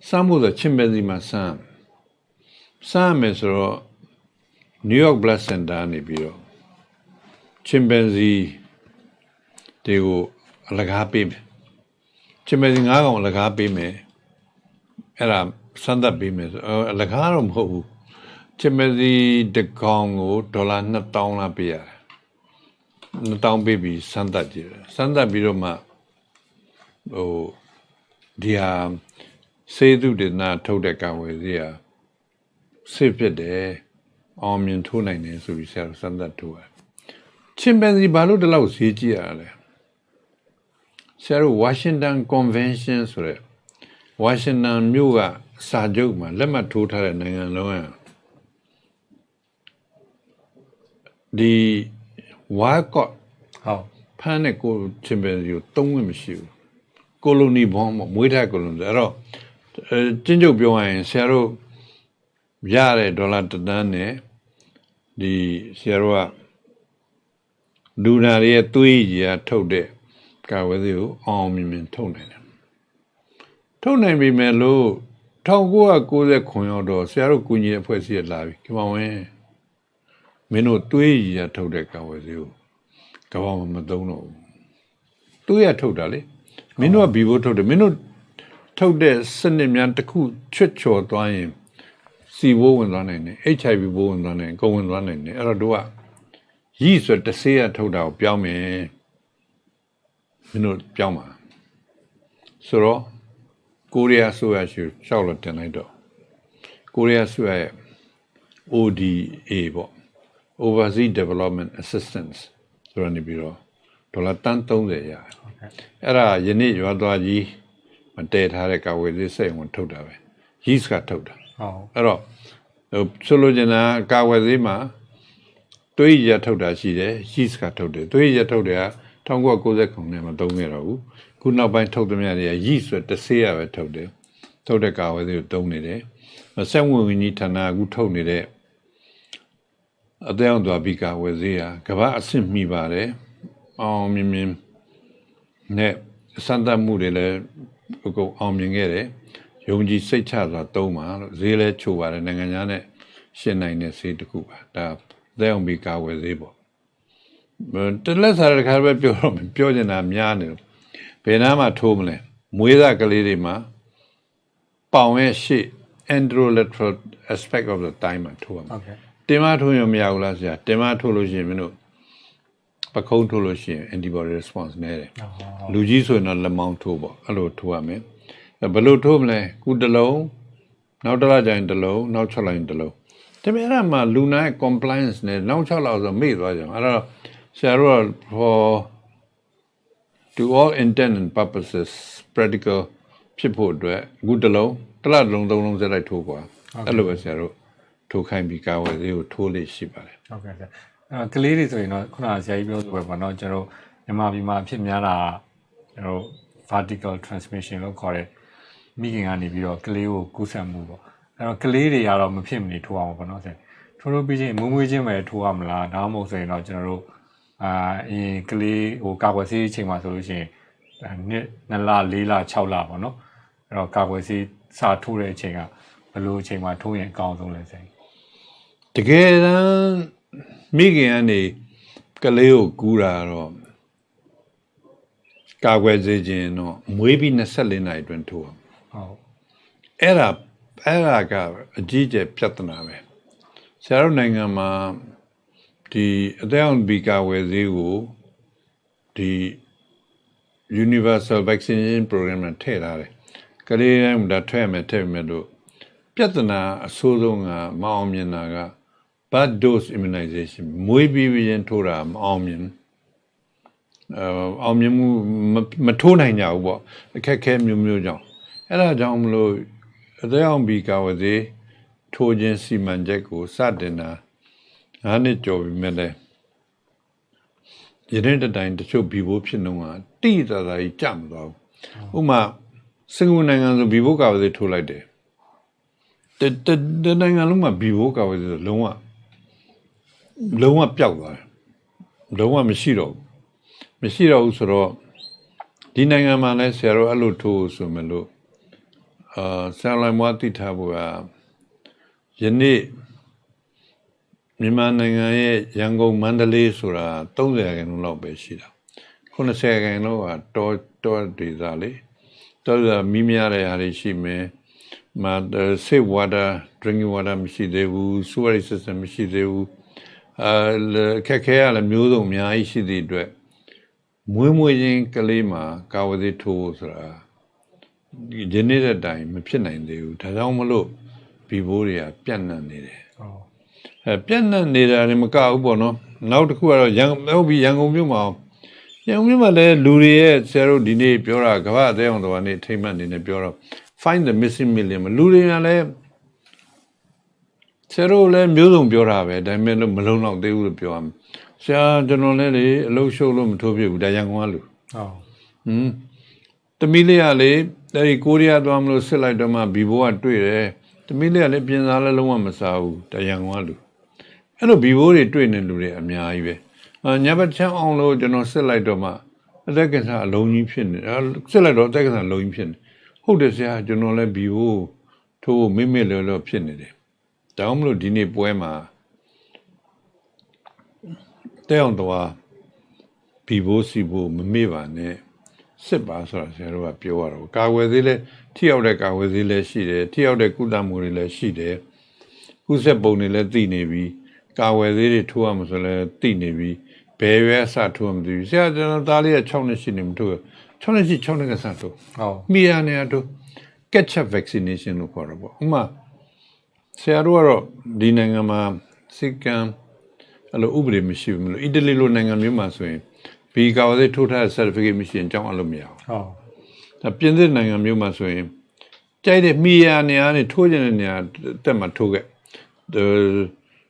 စမ်းဖို့ဆိုချင်ပန်စီမှာစမ်းစမ်းမယ်ဆိုတော့ New York Blood Center နေပြီးတော့ချင်ပန်စီတွေကိုအလကားပေးမယ်ချင်ပန်စီ9កောင်အလကားပေးမယ်အဲ့ဒါစမ်းသပ်ပေးမယ်ဆိုအော်အလကားတော့မဟုတ်ဘူး ချင်ပန်စီတစ်ကောင်ကိုဒေါ်လာ2000လာပေးရတယ်2000ပေးပြီးစမ်းသပ်ကြည့်တယ်စမ်းသပ်ပြီးတော့မှဟိုဒီဟာစေတုဒေနာထုတ်တဲ့ကံဝယ်စီဟာစစ်ဖြစ်တယ်အောင်မြင်ထိုးနိုင်တယ်ဆိုပြီးဆရာတို့စမ်းသပ်ထိုးတယ်ချင်ပန်စီဘာလို့ဒီလောက်ဈေးကြီးရလဲဆရာတို့ Washington Convention ဆိုတဲ့ Washington မြို့ကစာချုပ်မှာလက်မှတ်ထိုးထားတဲ့နိုင်ငံလုံးက ဒီ Walcott ဟုတ်ဖမ်းတဲ့ကိုချင်ပန်စီကိုတုံးဝင်မရှိဘူးကိုလိုနီဘောမမွေးထားကိုလိုနီအဲ့တော့အဲကျင်းကျုပ်ပြောရရင်ဆရာတို့ရတဲ့ဒေါ်လာတစ်တန်းနဲ့ဒီဆရာတို့ကလူနာတွေရဲ့သွေးကြီးကထုတ်တဲ့ကာဝယ်စီကိုအောင်အောင်မြင်မြင်ထုတ်နိုင်တယ်ထုတ်နိုင်ပြီမဲ့လို့1990ခွန်ရောက်တော့ဆရာတို့ကုညီတဲ့အဖွဲ့အစည်းကလာပြီဒီမောင်ဝင် မင်းတို့သွေးကြီးကထုတ်တဲ့ကာဝယ်စီကိုကဘာမှမသုံးတော့ဘူးသူရထုတ်တာလေမင်းတို့ကဘီဘိုးထုတ်တယ်မင်းတို့ထုတ်တဲ့စနစ်များတစ်ခုချွတ်ချော်သွားရင်စီဘိုးဝင်သွားနိုင်တယ် HIV ဘိုးဝင်သွားနိုင်ကိုဝင်သွားနိုင်တယ်အဲ့တော့တို့ကရည်ဆိုတဆေးရထုတ်တာကိုပြောင်းမယ်မင်းတို့ပြောင်းပါဆိုတော့ကိုရီးယားဆိုရရှိရှောက်လို့တင်လိုက်တော့ကိုရီးယားဆိုရရဲ့ ODA ပေါ့ Overseas Development Assistance ဆိုရနေပြီးတော့ဒေါ်လာတန်း30ရတယ်အဲ့ဒါယနေ့ရွာသွားကြီးမတည်ထားတဲ့ကာဝယ်သေးစိတ်ဝင်ထုတ်တာပဲ yeast ကထုတ်တာဟုတ်အဲ့တော့ဟိုဆိုလိုချင်တာကကာဝယ်သေးမှာသွေးရထုတ်တာရှိတယ် yeast ကထုတ်တယ်သွေးရထုတ်တယ်က1990ခုနှစ်မှာသုံးခဲ့တော့ဘူးခုနောက်ပိုင်းထုတ်သမျှတွေက yeast ဆိုတစ်ဆေးရပဲထုတ်တယ်ထုတ်တဲ့ကာဝယ်သေးကိုသုံးနေတယ်ဆက်ဝင်ဝင်ကြီးဌာနကအခုထုတ်နေတဲ့ အသေးအောင်သွားပြီးကာဝယ်သေးရကဘာအဆင့်မိပါတယ်အောင်မြင်မြင်နဲ့စံတတ်မှုတွေလည်းအကုန်အောင်မြင်ခဲ့တယ်ယုံကြည်စိတ်ချစွာသုံးပါလို့ဈေးလဲချိုးပါတယ်နိုင်ငံခြားနဲ့ရှင်းနိုင်တဲ့ဈေးတစ်ခုပါဒါသက်အောင်ပြီးကာဝယ်ဈေးပေါ့တလက်စားတဲ့ခါပဲပြောတော့မယ်ပြောချင်တာများနေလို့ဘယ်နားမှာထိုးမလဲမွေးသားကလေးတွေမှာပေါင်ရဲ့ရှေ့ androlateral aspect of the time မှာထိုးရမှာဟု တ်ကဲ့တင်မထိုးရင်မရဘူးလားဆရာတင်မထိုးလို့ရှိရင်မင်းတို့ပခုံးထိုးလို့ရှိရင် antibody response နည်းတယ်ဟုတ်လူကြီးဆိုရင်တော့လက်မောင်းထိုးပေါ့အဲ့လိုထိုးရမယ်အဲ့ဘယ်လိုထိုးမလဲခုတစ်လုံးနောက်တစ်လကျရင်တစ်လုံးနောက်6လရင်တစ်လုံးဒါပေမဲ့အဲ့ဒါမှလူနာရဲ့ compliance နဲ့နောက်6လဆိုမေ့သွားကြမှာအဲ့တော့ဆရာတို့က for to all intent and purposes practical ဖြစ်ဖို့အတွက်အခုတစ်လုံးတစ်လတစ်လုံးသုံးလုံးစက်လိုက်ထိုးကွာအဲ့လိုပဲဆရာတို့ ထိုးခိုင်းပြီးကာဝယ်သေးကိုထိုးလေးရှိပါတယ်ဟုတ်ကဲ့ဆရာအဲကလေးတွေဆိုရင်တော့ခုနကဆရာကြီးပြောဆိုပဲပေါ့နော်ကျွန်တော်တို့မြန်မာပြည်မှာအဖြစ်များတာကျွန်တော်တို့ vertical transmission လို့ခေါ်တဲ့မိခင်ကနေပြီးတော့ကလေးကိုကူးစက်မှုပေါ့အဲတော့ကလေးတွေကတော့မဖြစ်မနေထိုးအောင်ပေါ့နော်ဆရာထိုးထိုးပြီးချင်းမွေးမွေးချင်းပဲထိုးရမလားဒါမှမဟုတ်ဆိုရင်တော့ကျွန်တော်တို့အာအရင်ကလေးဟိုကာကွယ်ဆေးအချိန်မှာဆိုလို့ရှိရင်အဲနှစ်2လ4လ6လပေါ့နော်အဲ့တော့ကာကွယ်ဆေးစာထိုးတဲ့အချိန်ကဘယ်လိုအချိန်မှာထိုးရင်အကောင်းဆုံးလဲဆိုရင် တကယ်တမ်းမိခင်ကနေကလေးကိုကူးတာတော့ကာကွယ်စေခြင်းတော့မွေးပြီး24နာရီအတွင်းထိုးအောင်ဟုတ်အဲ့ဒါအဲ့ဒါကအကြီးအကျယ်ပြဿနာပဲဆရာတို့နိုင်ငံမှာဒီအသက်အရွယ်ဘီကာဝယ်ဈေးကိုဒီ universal vaccination program နဲ့ထည့်ထားတယ်ကလေးတိုင်းဒါထည့်မယ်ထည့်မယ်လို့ပြဿနာအဆိုးဆုံးကမအောင်မြင်တာက bad dose immunization မွေးပြီးပြီးရင်ထိုးတာမအောင်မြင်ဘူးအဲအောင်မြင်မှုမမထိုးနိုင်ကြဘူးပေါ့အခက်အခဲမျိုးမျိုးကြောင့်အဲ့ဒါကြောင့်မလို့အသက်အောင်ဘီကာဝယ်ဈေးထိုးခြင်းစီမံချက်ကိုစတင်တာငါးနှစ်ကျော်ပြီမဲ့လဲယနေ့တတိုင်းတချို့ဘီဘိုးဖြစ်နှုံးကတိတသာကြီးကြမသွားဘူးဥပမာစင်ကာပူနိုင်ငံဆိုဘီဘိုးကာဝယ်ဈေးထိုးလိုက်တယ်တတတနိုင်ငံလုံးမှာဘီဘိုးကာဝယ်ဈေးဆိုလုံးဝ လုံးဝပျောက်သွားတယ်လုံးဝမရှိတော့ဘူးမရှိတော့ဘူးဆိုတော့ဒီနိုင်ငံမှာလည်းဆရာတို့အဲ့လိုထိုးဆိုမလို့အာဆရာလိုင်မွားတိထားဖို့ကယနေ့မြန်မာနိုင်ငံရဲ့ရန်ကုန်မန္တလေးဆိုတာ30ရာခိုင်နှုန်းလောက်ပဲရှိတာ90ရာခိုင်နှုန်းကတောတောဒေသလေတောဒေသမီးများတဲ့ဟာတွေရှိမယ်မ safe water drinking water မရှိသေးဘူး sewerage system မရှိသေးဘူး အဲခက်ခဲရလည်းမျိုးစုံအများကြီးရှိသည့်အတွက်မွေးမွေးချင်းကလေးမှာကာဝတိထိုးဖို့ဆိုတာဒီဒီနေ့တဲ့အတိုင်းမဖြစ်နိုင်သေးဘူးဒါကြောင့်မလို့ဘီဘိုးတွေကပြန့်နှံ့နေတယ်ဟုတ်အဲပြန့်နှံ့နေတာလည်းမကဘူးပေါ့နော်နောက်တစ်ခုကတော့ရန်ဟုတ်ပြီရန်ကုန်မြို့မှာရန်ကုန်မြို့မှာလည်းလူတွေရဲ့ဆရာတို့ဒီနေ့ပြောတာကမ္ဘာအသေးအောင်တော်ကနေထိမ့်မှတ်နေနေပြောတော့ find the missing million လူတွေကလည်း ဆရာတို့လည်းမျိုးစုံပြောတာပဲဒါပေမဲ့လို့မလုံးတော့သေးဘူးလို့ပြောရမယ်ဆရာကျွန်တော်လည်းလေအလုပ်ရှုပ်လို့မထိုးပြဘူးဒါရန်ကုန်ကလူဟုတ်ဟွန်းတမီးလေးကလေအဲဒီကိုရီးယားသွားမလို့စစ်လိုက်တော့မှဘီဘိုးကတွေ့တယ်တမီးလေးကလည်းပြင်စားလည်းလုံးဝမစားဘူးဒါရန်ကုန်ကလူအဲ့လိုဘီဘိုးတွေတွေ့နေလူတွေအများကြီးပဲအာညဘက်ချမ်းအောင်လို့ကျွန်တော်စစ်လိုက်တော့မှအသက်ကစားအလုံးကြီးဖြစ်နေအဲစစ်လိုက်တော့အသက်ကစားအလုံးကြီးဖြစ်နေဟုတ်တယ်ဆရာကျွန်တော်လည်းဘီဘိုးထိုးမိမိလောလောဖြစ်နေတယ် ဒါမှမလို့ဒီနေ့ပွဲမှာတဲ့အောင်တော့ဘီဘိုးစီဘိုးမမေ့ပါနဲ့စစ်ပါဆိုတာဆရာတို့ကပြောရတော့ကာဝယ်သေးလဲထိရောက်တဲ့ကာဝယ်သေးလဲရှိတယ်ထိရောက်တဲ့ကုသမှုတွေလည်းရှိတယ်ကုဆက်ပုံတွေလည်းသိနေပြီကာဝယ်သေးတွေထိုးရမှာဆိုလည်းသိနေပြီဘယ်ရွယ်အစထိုးရမှာမသိဘူးဆရာကျွန်တော်သားလေးက6နှစ်ရှိနေမထိုး6နှစ်ရှိ6နှစ်ကစထိုးဟုတ်မိရနေရထိုး catch up vaccination လို့ခေါ်တော့ပေါ့ဥပမာ ဆရာတို့ကတော့ဒီနိုင်ငံမှာစိတ်ကံအဲ့လိုဥပဒေမရှိဘူးမလို့အီတလီလိုနိုင်ငံမျိုးမှာဆိုရင်ဘီကာဝယ်သေးထိုးထားတဲ့ certificate မရှိရင်ကြောင်းအလုပ်မရဘူးဟုတ်ဒါပြင်သစ်နိုင်ငံမျိုးမှာဆိုရင်ကြိုက်တဲ့မိယာနေရာနဲ့ထိုးကျင်တဲ့နေရာတက်မှာထိုးခဲ့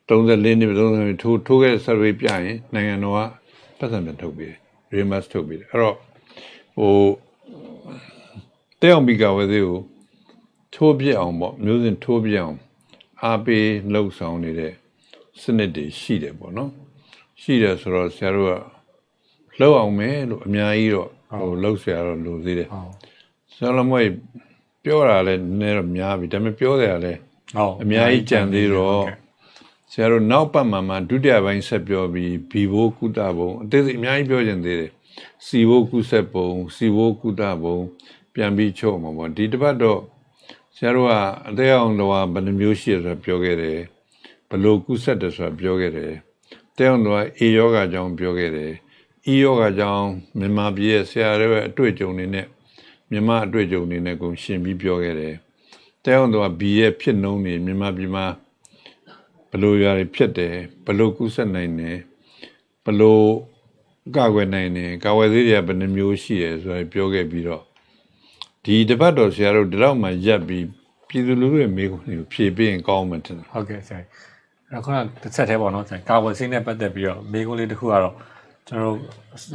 34နှစ်30နှစ်ထိုးထိုးခဲ့ survey ပြရင်နိုင်ငံတော်ကပတ်စံပြန်ထုတ်ပေးတယ် reimburse ထုတ်ပေးတယ်အဲ့တော့ဟိုတဲ့အောင်ဘီကာဝယ်သေးကိုထိုးပြအောင်ပေါ့မျိုးစင်ထိုးပြအောင် အားပေးလှုပ်ဆောင်နေတဲ့စနစ်တွေရှိတယ်ပေါ့နော်ရှိတယ်ဆိုတော့ဆရာတို့ကလှုပ်အောင်မယ်လို့အများကြီးတော့ဟိုလှုပ်ဆရာတော့လိုသေးတယ်ဟုတ်ဆရာလမွေပြောတာလည်းနည်းတော့များပြီဒါပေမဲ့ပြောတယ်ကလည်းဟုတ်အများကြီးကြံသေးတော့ဆရာတို့နောက်ပတ်မှာမှဒုတိယပိုင်းဆက်ပြောပြီးဘီဘိုကုသဘုံအသေးစိတ်အများကြီးပြောကြင်သေးတယ်စီဘိုကုဆက်ဘုံစီဘိုကုသဘုံပြန်ပြီးချုပ်မှာပေါ့ဒီတစ်ပတ်တော့ ဆရာတို့ကအသေးအောင်တော့ဘယ်နှမျိုးရှိရဆိုပြောခဲ့တယ်ဘလို့ကုဆက်တယ်ဆိုတာပြောခဲ့တယ်တဲအောင်တော့အေယောဂါကြောင့်ပြောခဲ့တယ်ဤယောဂါကြောင့်မြန်မာပြည်ရဲ့ဆရာတွေရဲ့အတွေ့အကြုံတွေနဲ့မြန်မာအတွေ့အကြုံတွေနဲ့ကိုရှင်ပြီးပြောခဲ့တယ်။တဲအောင်တော့ဘီရဲ့ဖြစ်နှုံးနေမြန်မာပြည်မှာဘလို့ຢာတွေဖြစ်တယ်ဘလို့ကုဆက်နိုင်တယ်ဘလို့ကာကွယ်နိုင်တယ်ကာကွယ်သေးတွေကဘယ်နှမျိုးရှိတယ်ဆိုတာပြောခဲ့ပြီးတော့ ဒီတပတ်တော်ဆရာတို့ဒီတော့မှရက်ပြီးပြည်သူလူထုရဲ့မေးခွန်းတွေကိုဖြေပေးရင်ကောင်းမှထင်တယ်ဟုတ်ကဲ့ဆရာအဲ့ခုနတစ်ဆက်သေးပေါ့နော်ဆရာကာဝယ်ဆေးနဲ့ပတ်သက်ပြီးတော့မိကုန်းလေးတစ်ခုကတော့ကျွန်တော်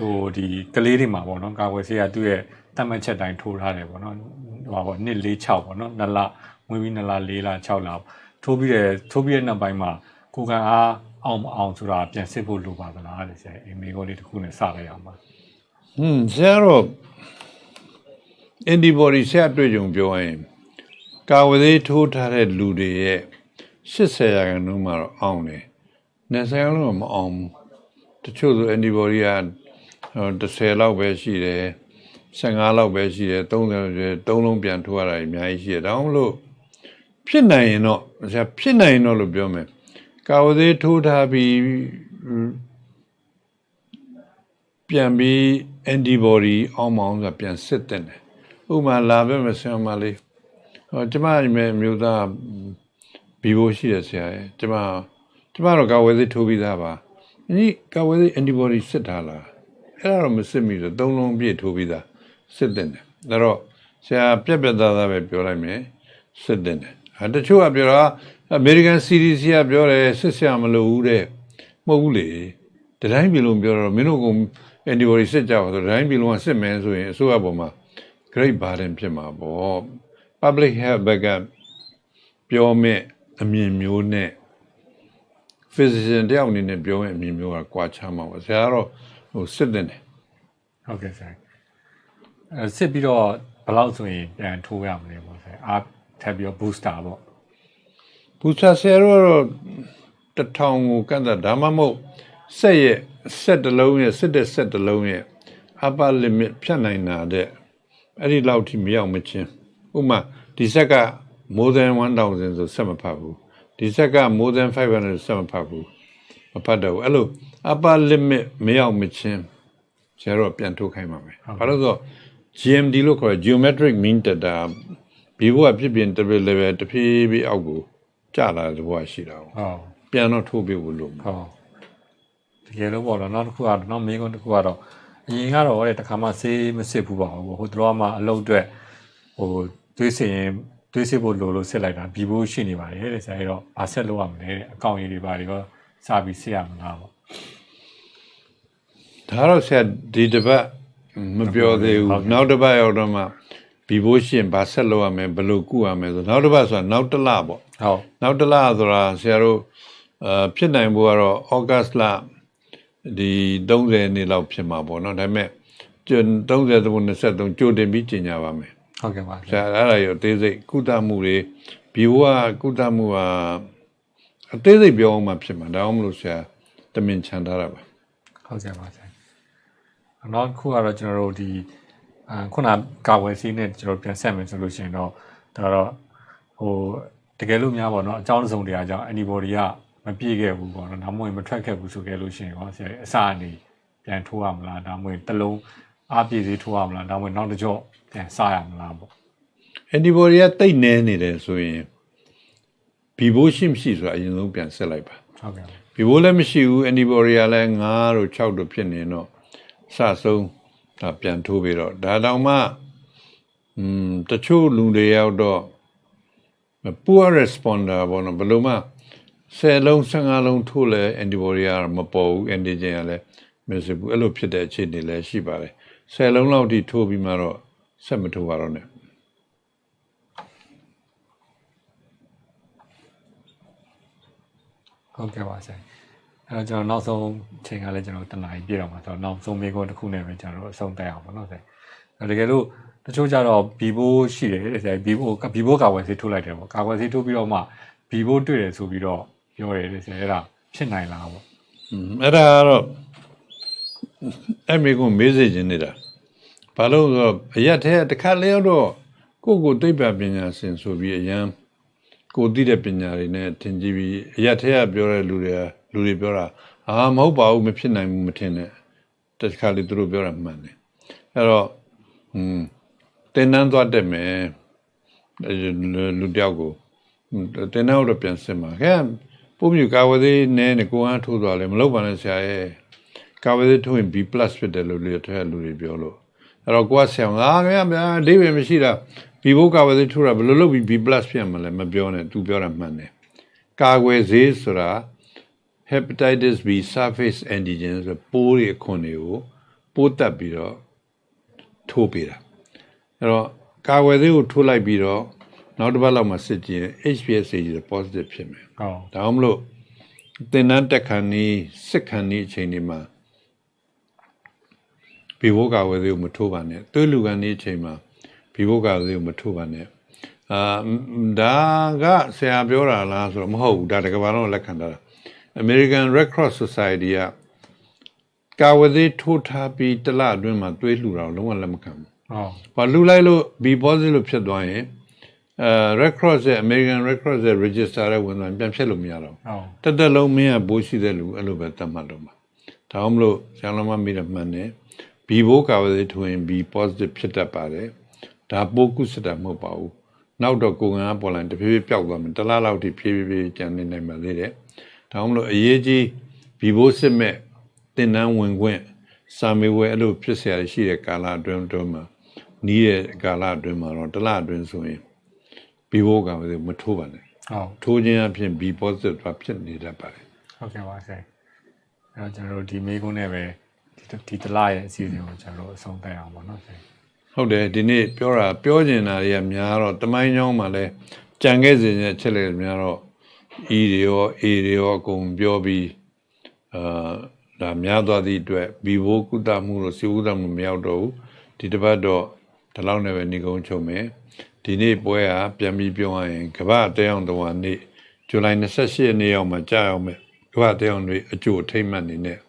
တို့ဟိုဒီကလေးတွေမှာပေါ့နော်ကာဝယ်ဆေးကသူ့ရဲ့တတ်မှတ်ချက်တိုင်းထိုးထားတယ်ပေါ့နော်ဟိုပါပေါ့1 4 6ပေါ့နော်2လဝင်ပြီး2လ4လ6လထိုးပြီးတယ်ထိုးပြီးတဲ့နောက်ပိုင်းမှာကိုကန်အားအောင်မအောင်ဆိုတာပြန်စစ်ဖို့လိုပါသလားတဲ့ဆရာအမေကိုလေးတစ်ခုနဲ့စလိုက်အောင်ပါဟွန်းဆရာတော့ antibody ဆရာတွေ့ကြုံပြောရင်ကာဝသေးထိုးထားတဲ့လူတွေရဲ့80ရာခိုင်နှုန်းမှာတော့အောင်တယ်။20ရာခိုင်နှုန်းတော့မအောင်ဘူး။တချို့ဆို antibody ကဟို10လောက်ပဲရှိတယ်15လောက်ပဲရှိတယ်30လောက်ရှိတယ်3လုံးပြန်ထိုးရတာအများကြီးရှိတယ်။ဒါကြောင့်မလို့ဖြစ်နိုင်ရင်တော့ဆရာဖြစ်နိုင်ရင်တော့လို့ပြောမယ်။ကာဝသေးထိုးထားပြီးပြန်ပြီး antibody အောင်းမောင်းဆိုတာပြန်စစ်တဲ့တယ် ဥပမာလာပဲမဆင်မလေးဟောကျမအမေမျိုးသားဘီဘိုရှိရဆရာရဲ့ကျမကျမတော့ကာဝယ်စစ်ထိုးပြီးသားပါဒီကာဝယ်စစ် antibody စစ်ထားလားအဲ့ဒါတော့မစစ်မိဆိုသုံးလုံးပြည့်ထိုးပြီးသားစစ်တဲ့တယ်ဒါတော့ဆရာပြက်ပြက်သားသားပဲပြောလိုက်မယ်စစ်တဲ့တယ်အဲတချို့ကပြောတာ American CDC ကပြောတယ်စစ်ဆရာမလိုဘူးတဲ့မဟုတ်ဘူးလေတတိုင်းပြည်လုံးပြောတော့မင်းတို့က antibody စစ်ကြပါဆိုတတိုင်းပြည်လုံးကစစ်မယ်ဆိုရင်အစိုးရပေါ်မှာ great burden ဖြစ်မှာပေါ့ public health ဘက်ကပြောမဲ့အမြင်မျိုးနဲ့ physician တယောက်အနေနဲ့ပြောမဲ့အမြင်မျိုးကကွာခြားမှာပေါ့ဆရာကတော့ဟိုစစ်တဲ့တယ်ဟုတ်ကဲ့ဆရာအဲစစ်ပြီးတော့ဘယ်လောက်ဆိုရင်ပြန်ထိုးရမလဲပေါ့ဆရာအားထပ်ပြီးတော့ booster ပေါ့ဘူဆာဆရာတို့ကတော့တစ်ထောင်ကိုကန့်သက်ဒါမှမဟုတ်ဆက်ရဲ့ဆက်တစ်လုံးရဲ့စစ်တဲ့ဆက်တစ်လုံးရဲ့ upper limit ဖြတ်နိုင်တာတဲ့ အဲ့ဒီလောက်ထိမရောက်မချင်းဥပမာဒီဆက်က more than 1000ဆိုဆက်မဖတ်ဘူးဒီဆက်က more than 500ဆက်မဖတ်ဘူးမဖတ်တော့ဘူးအဲ့လို upper limit မရောက်မချင်းဆရာတို့ကပြန်ထုတ်ခိုင်းပါမယ်ဘာလို့လဲဆိုတော့ GMD လို့ခေါ်တဲ့ geometric mean data ဘီဘိုကဖြစ်ပြင် double level တစ်ဖြည်းဖြည်းအောက်ကိုကျလာတဲ့ဘဝရှိတာကိုဟုတ်ပြန်တော့ထိုးပြဖို့လို့ဟုတ်တကယ်လို့ပေါ့နော်နောက်တစ်ခုကတော့နောက်မေးခွန်းတစ်ခုကတော့ အရင်ကတော့တဲ့တခါမှဆေးမစစ်ဘူးပါဘူးဟိုတော့မှအလုပ်အတွက်ဟိုသွေးစင်ရင်သွေးစစ်ဖို့လိုလို့စစ်လိုက်တာပြီးဖို့ရှိနေပါတယ်တဲ့ဆရာကြီးတော့ဘာဆက်လုပ်ရမလဲတဲ့အကောင့်ရည်တွေပါတွေရောစပြီးစစ်ရမလားပေါ့ဒါတော့ဆရာဒီတစ်ပတ်မပြောသေးဟုဘူးတ်ကဲ့နောက်တစ်ပတ်ရောက်တော့မှဘီဘိုးရှင်ဘာဆက်လုပ်ရမလဲဘယ်လိုကုရမလဲဆိုနောက်တစ်ပတ်ဆိုတာနောက်တစ်လပေါ့ဟုတ်နောက်တစ်လဆိုတာဆရာတို့အာဖြစ်နိုင်ဖို့ကတော့ဩဂတ်လ ဒီ30နေ့လောက်ဖြစ်မှာပေါ့နော်ဒါပေမဲ့ကျွန်း30 23ကြိုတင်ပြီးကျင်ညာပါမယ်ဟုတ်ကဲ့ပါဆရာအဲ့ဒါရောအသေးစိတ်ကုသမှုတွေဘီဘိုးကကုသမှုကအသေးစိတ်ပြောအောင်မှဖြစ်မှာဒါအောင်မလို့ဆရာတမင်ချန်ထားတာပါဟုတ်ကဲ့ပါဆရာနောက်တစ်ခုကတော့ကျွန်တော်တို့ဒီအာခုနကာဝယ်စီးနဲ့ကျွန်တော်ပြန်ဆက်မယ်ဆိုလို့ရှိရင်တော့ဒါတော့ဟိုတကယ်လို့များပေါ့နော်အကြောင်းတစ်စုံတရာကြောင့် antibody က မပြည့်ခဲ့ဘူးပေါ့နော်ဒါမှမဟုတ်မထွက်ခဲ့ဘူးဆိုခဲ့လို့ရှိရင်ဟောဆရာအစအနေပြန်ထိုးရမလားဒါမှမဟုတ်တစ်လုံးအားပြည့်စေးထိုးရမလားဒါမှမဟုတ်နောက်တစ်ကြော့ပြန်စရမလားပေါ့ antibody ကတိတ်နေနေတယ်ဆိုရင်ဘီဘိုးရှိမရှိဆိုတာအရင်ဆုံးပြန်ဆက်လိုက်ပါဟုတ်ကဲ့ဘီဘိုးလည်းမရှိဘူး antibody ကလည်း9တို့6တို့ဖြစ်နေတော့စဆုံးဒါပြန်ထိုးပြီးတော့ဒါတောင်မှอืมတချို့လူတွေရောက်တော့ poor responder ဘောနော်ဘယ်လိုမှ 10လုံး15လုံးထိုးလဲ antibody ကမပေါ်ဘူး antigen ကလည်းမစစ်ဘူးအဲ့လိုဖြစ်တဲ့အခြေအနေလည်းရှိပါတယ်10လုံးလောက်ထိထိုးပြီးမှတော့ဆက်မထိုးပါတော့နဲ့ဟုတ်ကဲ့ပါဆရာအဲ့တော့ကျွန်တော်နောက်ဆုံးချိန်ကလည်းကျွန်တော်တနားကြီးပြည့်တော့မှာဆိုတော့နောက်ဆုံးမေးခွန်းတစ်ခုနဲ့ပဲကျွန်တော်တို့အဆုံးတက်အောင်ပါနော်ဆရာအဲ့တကယ်လို့တချို့ကြတော့ဘီဘိုးရှိတယ်တဲ့ဆရာဘီဘိုးဘီဘိုးကာကွယ်ဆေးထိုးလိုက်တယ်ပေါ့ကာကွယ်ဆေးထိုးပြီးတော့မှဘီဘိုးတွေ့တယ်ဆိုပြီးတော့ ပြောတယ်လေဆရာအဲ့ဒါဖြစ်နိုင်လားပေါ့အဲ့ဒါကတော့အဲ့မိကုမေးစေခြင်းနေတာဘာလို့ဆိုအရက်ထဲတစ်ခါလျောက်တော့ကိုကိုသိပ္ပံပညာရှင်ဆိုပြီးအရန်ကိုသိတဲ့ပညာတွေနဲ့ထင်ကြည့်ပြီးအရက်ထဲကပြောတဲ့လူတွေကလူတွေပြောတာအာမဟုတ်ပါဘူးမဖြစ်နိုင်ဘူးမထင်နဲ့တစ်ခါလေသူတို့ပြောတာမှန်တယ်အဲ့တော့อืมတင်တန်းသွားတက်မယ်လူတယောက်ကိုတင်တန်းတော့ပြန်စစ်မှာခဲ ပုံမြူကာဝသေးနဲနဲ့ကိုအားထိုးသွားလဲမလုပ်ပါနဲ့ဆရာရဲ့ကာဝသေးထိုးရင် B+ ဖြစ်တယ်လို့လေထဲလူတွေပြောလို့အဲ့တော့ကိုကဆရာငါခင်ဗျာအဓိပ္ပာယ်မရှိတာ B ဘုတ်ကာဝသေးထိုးတာဘယ်လိုလုပ်ပြီး B+ ဖြစ်မှာလဲမပြောနဲ့ तू ပြောတာမှန်တယ်ကာကွယ်ဆေးဆိုတာ hepatitis B surface antigen ဆိုပိုးတွေအခွန်တွေကိုပိုးတက်ပြီးတော့ထိုးပေးတာအဲ့တော့ကာကွယ်ဆေးကိုထိုးလိုက်ပြီးတော့ နောက်တစ်ပတ်လောက်မှစစ်ကြည့်ရင် HPSC ဆို positive ဖြစ်မယ်ဟုတ်ဒါမှမလို့တင်နန်းတက်ခဏ်နီးစစ်ခဏ်နီးအချိန်ဒီမှာဘီဘိုးကဝယ်သေးကိုမထိုးပါနဲ့သွေးလူကန်နီးအချိန်မှာဘီဘိုးကဝယ်သေးကိုမထိုးပါနဲ့အာဒါကဆရာပြောတာလားဆိုတော့မဟုတ်ဘူးဒါတကဘာလုံးလက်ခံတာ American Red Cross Society ကကာဝယ်သေးထိုးထားပြီးတစ်လအတွင်းမှာသွေးလှူတာကိုလုံးဝလက်မခံဘူးဟုတ်။ဘာလူလိုက်လို့ B positive လို့ဖြစ်သွားရင် အဲ Red Cross ရဲ့ American Red Cross ရဲ့ register ရဲ့ဝင်သွားရင်ပြန်ဖြတ်လို့မရတော့ဘူး ဟုတ် ။တက်တက်လုံးမင်းကဘိုးရှိတဲ့လူအဲ့လိုပဲတတ်မှတ်တော့မှာ။ဒါမှမလို့ဆရာလုံးမမိတယ်မှန်တယ်။ B ဘိုးကာဝယ်ထွင် B positive ဖြစ်တတ်ပါတယ်။ဒါပိုးကုစတာမဟုတ်ပါဘူး။နောက်တော့ကိုယ်ကံပေါ်လာရင်တဖြည်းဖြည်းပျောက်သွားမယ်။တစ်လားလောက်ထိဖြည်းဖြည်းဖြည်းကျန်နေနိုင်ပါသေးတယ်။ဒါမှမလို့အရေးကြီး B ဘိုးစစ်မဲ့တင်နန်းဝင်ခွင့်စာမေးပွဲအဲ့လိုဖြစ်เสียရရှိတဲ့ကာလအတွင်းအတွင်းမှာနီးတဲ့ကာလအတွင်းမှာတော့တစ်လအတွင်းဆိုရင် B ဘိုးကမထိုးပါနဲ့ဟုတ်ထိုးခြင်းအဖြစ် B positive သွားဖြစ်နေတတ်ပါတယ်ဟုတ်ကဲ့ပါဆရာအဲ့တော့ကျွန်တော်တို့ဒီမေးခွန်းနဲ့ပဲဒီဒီတလားရဲ့အစီအစဉ်ကိုကျွန်တော်တို့အဆုံးသတ်အောင်ပါနော်ဆရာဟုတ်တယ်ဒီနေ့ပြောတာပြောကျင်တာတွေကများတော့တမိုင်းကြောင်းမှာလဲကြံခဲ့စဉ်ရဲ့ချက်လက်များတော့ E တွေရော A တွေရောအကုန်ပြောပြီးအာဒါများသွားသည့်အတွက် B ဘိုးကုသမှုလို့စီကုသမှုမရောက်တော့ဘူးဒီတစ်ပတ်တော့ဒီလောက်နဲ့ပဲနေကုန်းချုပ်မယ် ဒီနေ့ပွဲကပြန်ပြီးပြောရရင်ကမ္ဘာတဲအောင်တော်ဝန်နေ့ဇူလိုင်28ရက်နေ့ရောက်မှာကြာရောက်မယ်ကမ္ဘာတဲအောင်တွေအကျိုးအထိမ့်မှတ်နေနဲ့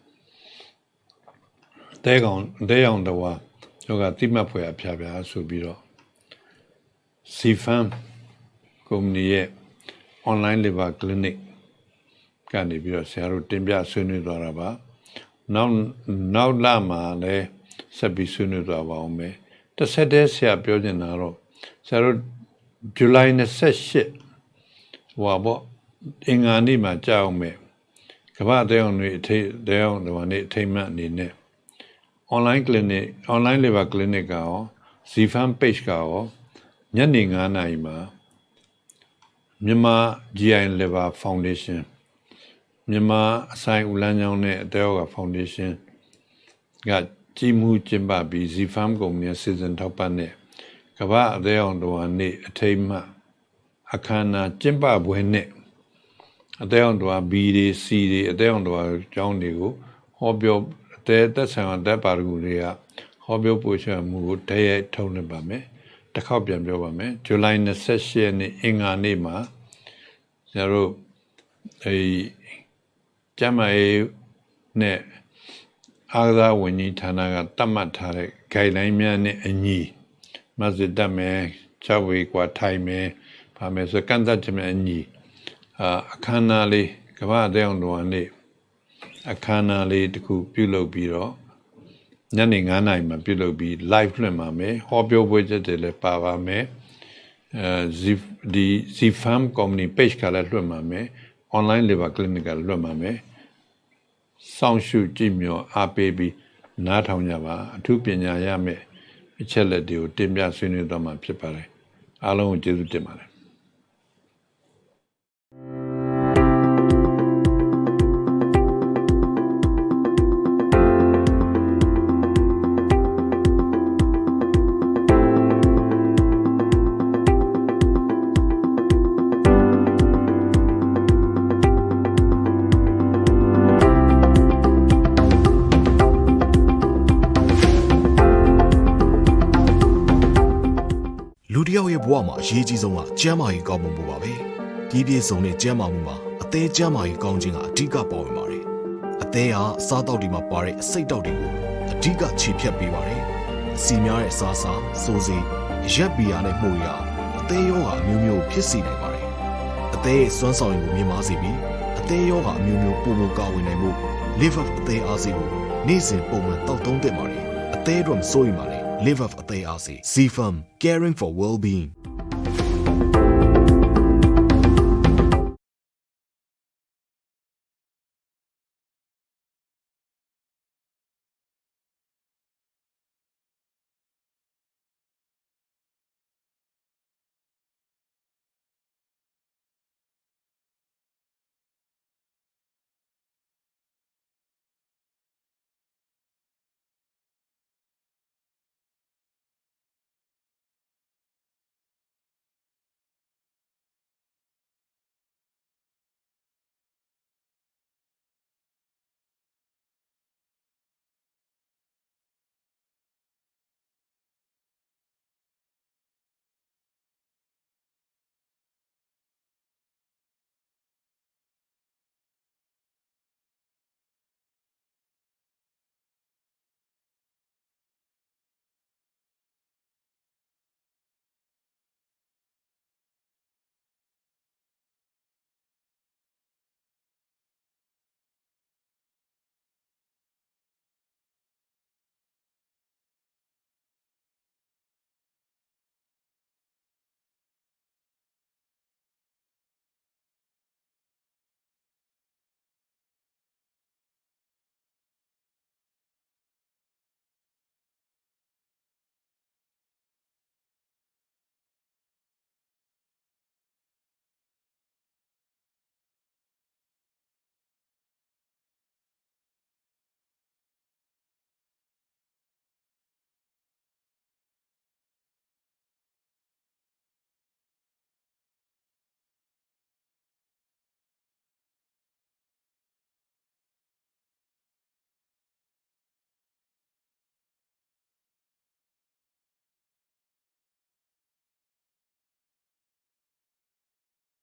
တဲကောင်တဲအောင်တော်ဝန်ယောဂတိမတ်ဖွယ်အဖျားဖျားဆိုပြီးတော့ CFAM ကုမ္ပဏီရဲ့ online labor clinic ကနေပြီးတော့ဆရာတို့တင်ပြဆွေးနွေးသွားတာပါနောက်နောက်လာမှာလည်းဆက်ပြီးဆွေးနွေးသွားပါအောင်မယ်တစ်ဆက်တည်းဆရာပြောနေတာတော့ ဆရာတို့ဇူလိုင်28ဟိုပါပေါ့အင်္ဂါနေ့မှာကြာအောင်မယ်ကမ္ဘာတဲအောင်တွေအထိတဲအောင်တွေကနေအထိမ့်မှတ်အနေနဲ့ online clinic online labor clinic ကရော Zfam page ကရောညနေ9:00နာရီမှာမြန်မာ GI Labor Foundation မြန်မာအဆိုင်ဦးလန်းချောင်းနဲ့အတဲရောဂါ Foundation ကကြီးမှုကျင်းပပြီး Zfam ကုမ္ပဏီစီစဉ်ထောက်ပံ့တဲ့ ကမ္ဘာအသေးအောင်တော်နေ့အထိမ်းအမှတ်အခမ်းအနားကျင်းပပွဲနဲ့အသေးအောင်တော် B တွေ C တွေအသေးအောင်တော်အကြောင်းတွေကိုဟောပြောအသေးသက်ဆိုင်ရာတပ်ပါရဂူတွေကဟောပြောပို့ချမှုကိုတည့်ရထုံးနေပါမယ်တစ်ခေါက်ပြန်ပြောပါမယ်ဇူလိုင်28ရက်နေ့အင်္ဂါနေ့မှာကျွန်တော်တို့အဲကျမ်းမာရေးနဲ့အားကစားဝန်ကြီးဌာနကတတ်မှတ်ထားတဲ့ guideline များနဲ့အညီ မစစ်တတ်မယ်၆ဝေကွာထိုင်မယ်ဗာမယ်ဆိုကန့်သတ်ချက်များအညီအာအခမ်းအနားလေးကမ္ဘာအသေးအောင်တော်နေ့အခမ်းအနားလေးတစ်ခုပြုလုပ်ပြီးတော့ညနေ9:00နာရီမှာပြုလုပ်ပြီး live လွှင့်ပါမယ်ဟောပြောပွဲချက်တွေလည်းပါပါမယ်အဲဒီ Zfam company page ကလည်းလွှင့်ပါမယ် online labor clinic ကလွှင့်ပါမယ်စောင့်ရှုကြည့်မျှော်အားပေးပြီးနားထောင်ကြပါအထူးပညာရမယ် အချက်လက်တွေကိုတင်ပြဆွေးနွေးတော့မှာဖြစ်ပါတယ်အားလုံးကိုကျေးဇူးတင်ပါတယ် အရေးကြီးဆုံးကကျန်းမာရေးကောင်းမှုပါပဲဒီပြည့်စုံတဲ့ကျန်းမာမှုမှာအသေးကျန်းမာရေးကောင်းခြင်းကအဓိကပါဝင်ပါတယ်အသေးဟာအစားတောက်တွေမှာပါတဲ့အစိတ်တောက်တွေကိုအဓိကခြေဖြတ်ပေးပါတယ်အစီများတဲ့အစားအစာစိုးစိမ်ရက်ဘီယာနဲ့မှုရအသေးရောဂါအမျိုးမျိုးဖြစ်စေနိုင်ပါတယ်အသေးရဲ့စွမ်းဆောင်ရည်ကိုမြင့်မားစေပြီးအသေးရောဂါအမျိုးမျိုးပုံမကာဝင်နိုင်မှု live up အသေးအားစေကိုနေ့စဉ်ပုံမှန်တောက်သုံးသင့်ပါတယ်အသေးတော့မစိုးရိမ်ပါနဲ့ live up အသေးအားစေ C firm caring for well being